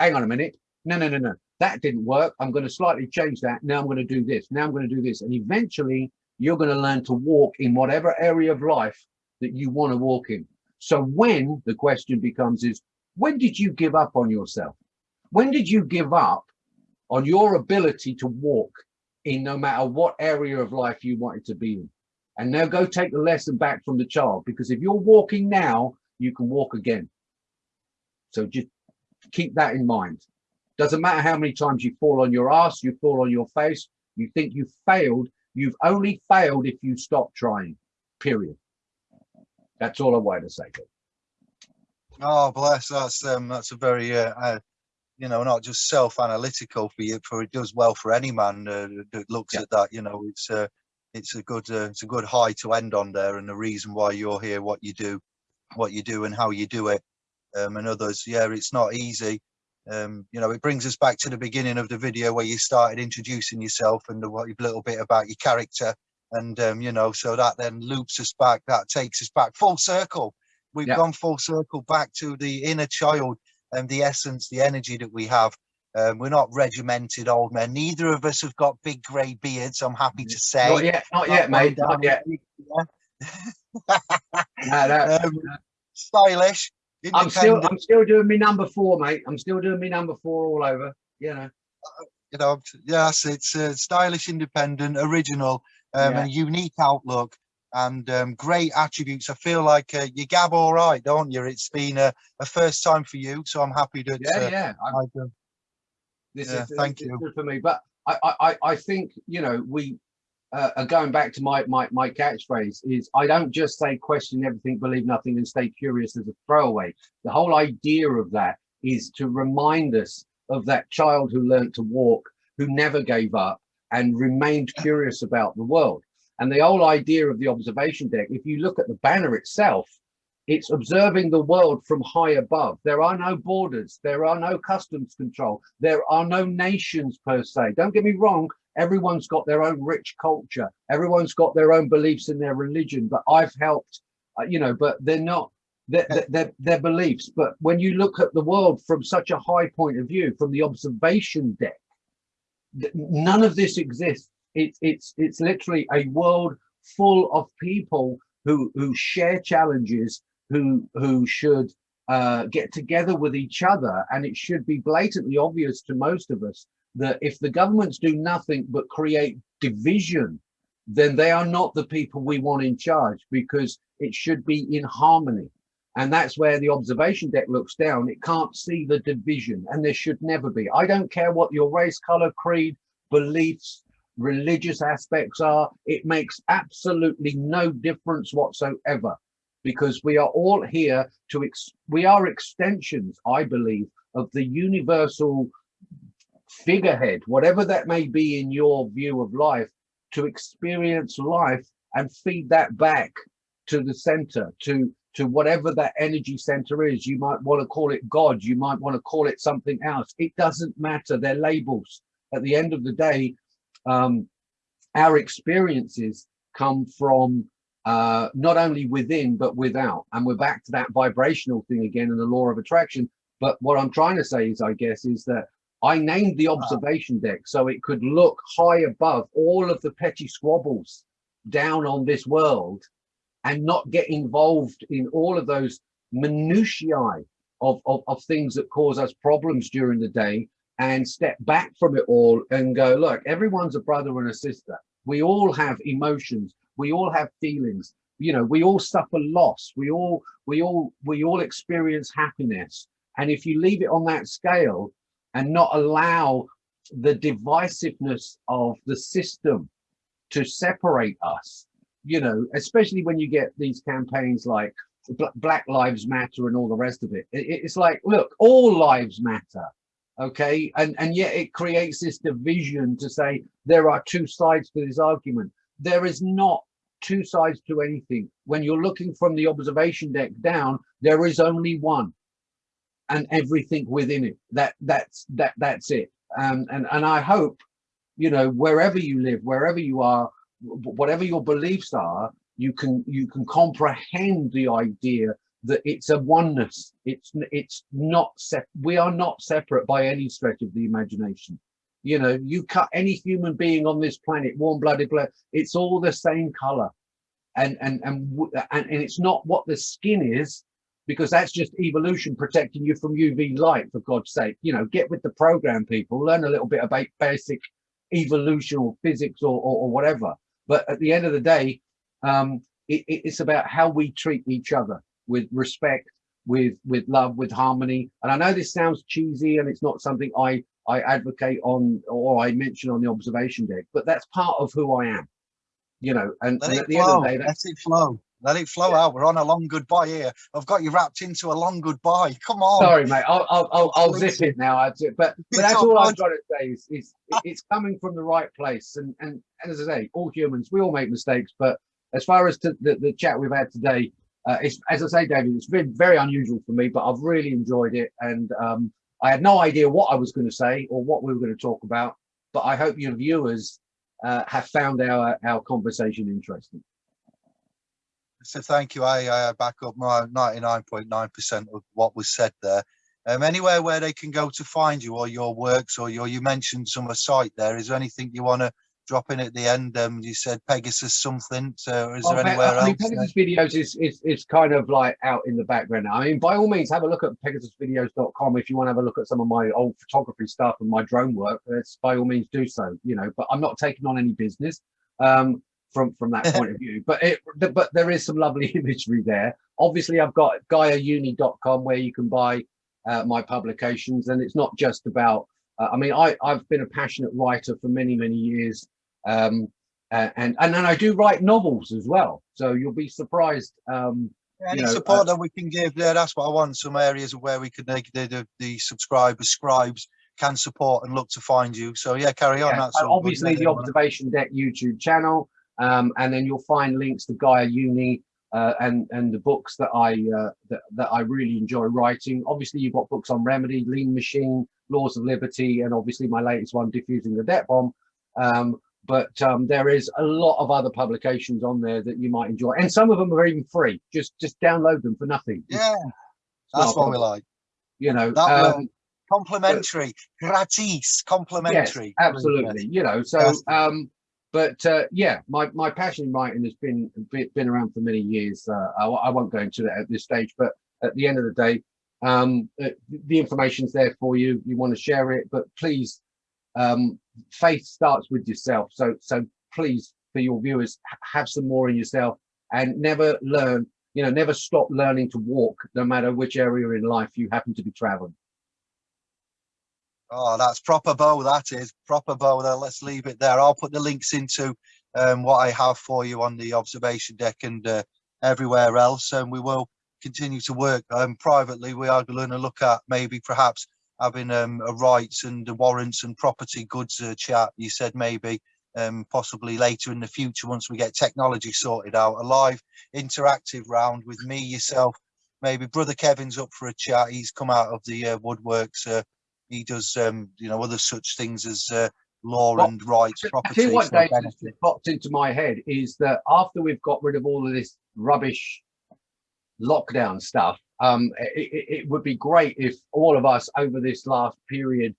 hang on a minute. No, no, no, no. That didn't work. I'm going to slightly change that. Now I'm going to do this. Now I'm going to do this. And eventually you're going to learn to walk in whatever area of life that you want to walk in. So when the question becomes is, when did you give up on yourself? When did you give up on your ability to walk in no matter what area of life you wanted to be in? And now go take the lesson back from the child, because if you're walking now, you can walk again. So just keep that in mind. Doesn't matter how many times you fall on your ass, you fall on your face, you think you failed, you've only failed if you stop trying, period. That's all I wanted to say. Oh, bless. That's um, that's a very, uh, uh, you know, not just self-analytical for you, for it does well for any man uh, that looks Yeah. at that. You know, it's uh, it's a good uh, it's a good high to end on there, and the reason why you're here, what you do, what you do, and how you do it, um, and others. Yeah, it's not easy. Um, you know, it brings us back to the beginning of the video where you started introducing yourself and the, what a little bit about your character, and um, you know, so that then loops us back. That takes us back full circle we've Yeah. gone full circle back to the inner child and the essence, the energy that we have. Um, we're not regimented old men. Neither of us have got big grey beards. I'm happy to say. Not yet, not yet, mate. Not yet. the- No, no. um, I'm still, I'm still doing me number four, mate. I'm still doing me number four all over. You know. you know, yes, it's uh, stylish, independent, original, um, Yeah. and unique outlook and um, great attributes. I feel like uh, you gab all right, don't you? It's been a, a first time for you, so I'm happy to. Yeah, uh, yeah. Uh, this Yeah, is thank this is you. good for me. But I, I, I- I think you know we uh, going back to my my my catchphrase is I don't just say question everything, believe nothing, and stay curious as a throwaway. The whole idea of that is to remind us of that child who learned to walk, who never gave up and remained curious about the world. And the whole idea of the observation deck, if you look at the banner itself, it's observing the world from high above. There are no borders. There are no customs control. There are no nations per se. Don't get me wrong. Everyone's got their own rich culture. Everyone's got their own beliefs in their religion. But I've helped, uh, you know, but they're not, they're, they're beliefs. But when you look at the world from such a high point of view, from the observation deck, none of this exists. It's, it's, it's literally a world full of people who, who share challenges, who who should uh, get together with each other. And it should be blatantly obvious to most of us that if the governments do nothing but create division, then they are not the people we want in charge because it should be in harmony. And that's where the observation deck looks down. It can't see the division, and there should never be. I don't care what your race, color, creed, beliefs, religious aspects are. It makes absolutely no difference whatsoever because we are all here to, ex we are extensions, I believe, of the universal figurehead, whatever that may be in your view of life, to experience life and feed that back to the center, to to whatever that energy center is. You might want to call it God, you might want to call it something else. It doesn't matter. They're labels. At the end of the day, um, our experiences come from uh, not only within but without. And we're back to that vibrational thing again and the law of attraction. But what I'm trying to say is, I guess, is that I named the observation deck so it could look high above all of the petty squabbles down on this world and not get involved in all of those minutiae of, of, of things that cause us problems during the day and step back from it all and go, look, everyone's a brother and a sister. We all have emotions. We all have feelings. You know, we all suffer loss. We all, we all, we all experience happiness. And if you leave it on that scale and not allow the divisiveness of the system to separate us, you know, especially when you get these campaigns like Black Lives Matter and all the rest of it. It- It's like, look, all lives matter. okay and and yet it creates this division to say there are two sides to this argument there is not two sides to anything when you're looking from the observation deck down there is only one and everything within it. That that's that that's it. Um, and and i hope you know wherever you live wherever you are whatever your beliefs are you can you can comprehend the idea that it's a oneness. It's it's not set we are not separate by any stretch of the imagination. You know you cut any human being on this planet warm-blooded blood it's all the same color. And and and and, and it's not what the skin is because that's just evolution protecting you from uv light for god's sake you know get with the program people learn a little bit about basic evolution or physics or, or, or whatever but at the end of the day um it, it's about how we treat each other with respect, with with love, with harmony. And I know this sounds cheesy and it's not something I I advocate on or I mention on the observation deck, but that's part of who I am. You know, and, and at the flow. end of the day, let it flow. Let it flow yeah. out. We're on a long goodbye here. I've got you wrapped into a long goodbye. Come on. Sorry, mate. I'll I'll, I'll, I'll zip it now. But but that's all I've got to say is, is it's coming from the right place. And, and and as I say, all humans, we all make mistakes. But as far as to the, the chat we've had today, uh, it's, as I say, David, it's been very unusual for me, but I've really enjoyed it. And um, I had no idea what I was going to say or what we were going to talk about, but I hope your viewers uh, have found our, our conversation interesting. So thank you. I, I back up my 99.9% of what was said there. Um, anywhere where they can go to find you or your works or your, you mentioned some site there. Is there anything you want to drop in at the end. Um, you said Pegasus something. So is there oh, anywhere I mean, else? Pegasus videos is, is is kind of like out in the background now. I mean, by all means, have a look at pegasusvideos.com if you want to have a look at some of my old photography stuff and my drone work. Let's by all means do so. You know, but I'm not taking on any business um, from from that point of view. But it but there is some lovely imagery there. Obviously, I've got GaiaUni.com where you can buy uh, my publications, and it's not just about uh, I mean, I, I've been a passionate writer for many, many years. Um, and and then I do write novels as well. So you'll be surprised. Um, Any you know, support uh, that we can give there, that's what I want. Some areas of where we could make the, the, the subscribers, scribes can support and look to find you. So yeah, carry on. Yeah, obviously the Observation Deck YouTube channel, um, and then you'll find links to Gaia Uni uh, and and the books that I uh, that, that I really enjoy writing. Obviously, you've got books on Remedy, Lean Machine, Laws of Liberty, and obviously my latest one, Diffusing the Debt Bomb. Um, but um, there is a lot of other publications on there that you might enjoy, and some of them are even free. Just just download them for nothing. Yeah, that's what we like. You know, um, complimentary, gratis, complimentary. Yes, absolutely. You know, so um, but uh, yeah, my my passion in writing has been been around for many years. Uh, I, I won't go into that at this stage, but at the end of the day, um, uh, the information's there for you. You want to share it, but please um, faith starts with yourself. So, so please, for your viewers, have some more in yourself and never learn, you know, never stop learning to walk, no matter which area in life you happen to be traveling. Oh, that's proper bow. That is proper bow. There, let's leave it there. I'll put the links into um, what I have for you on the observation deck and uh, everywhere else, and we will continue to work um, privately. We are going to look at maybe perhaps having um, a rights and warrants and property goods uh, chat. You said maybe um, possibly later in the future once we get technology sorted out. A live interactive round with me, yourself, maybe brother Kevin's up for a chat. He's come out of the uh, woodworks. Uh, he does, um, you know, other such things as uh, law well, and rights, property. I what, Dave, popped into my head is that after we've got rid of all of this rubbish lockdown stuff, um, it, it, would be great if all of us over this last period,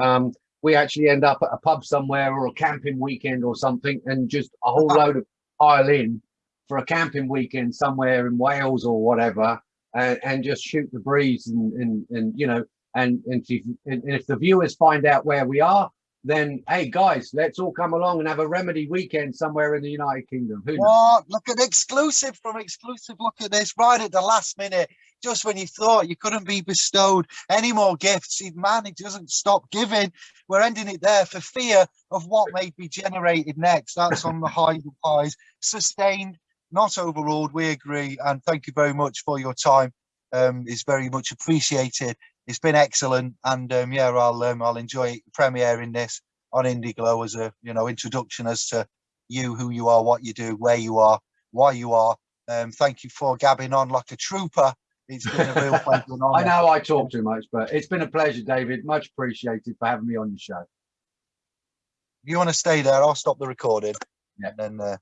um, we actually end up at a pub somewhere or a camping weekend or something and just a whole load of pile in for a camping weekend somewhere in Wales or whatever and, and just shoot the breeze and, and, and you know, and, and if, and if the viewers find out where we are, then hey guys, let's all come along and have a remedy weekend somewhere in the United Kingdom. Who what? Look at exclusive from exclusive. Look at this right at the last minute, just when you thought you couldn't be bestowed any more gifts. Man, it doesn't stop giving. We're ending it there for fear of what may be generated next. That's on the high highs. Sustained, not overruled. We agree. And thank you very much for your time. Um, is very much appreciated it's been excellent, and um, yeah, I'll um, I'll enjoy premiering this on Indiglo as a you know introduction as to you, who you are, what you do, where you are, why you are. Um, thank you for gabbing on like a trooper. It's been a real pleasure. I know I talk too much, but it's been a pleasure, David. Much appreciated for having me on your show. If you want to stay there, I'll stop the recording. Yeah. And then uh,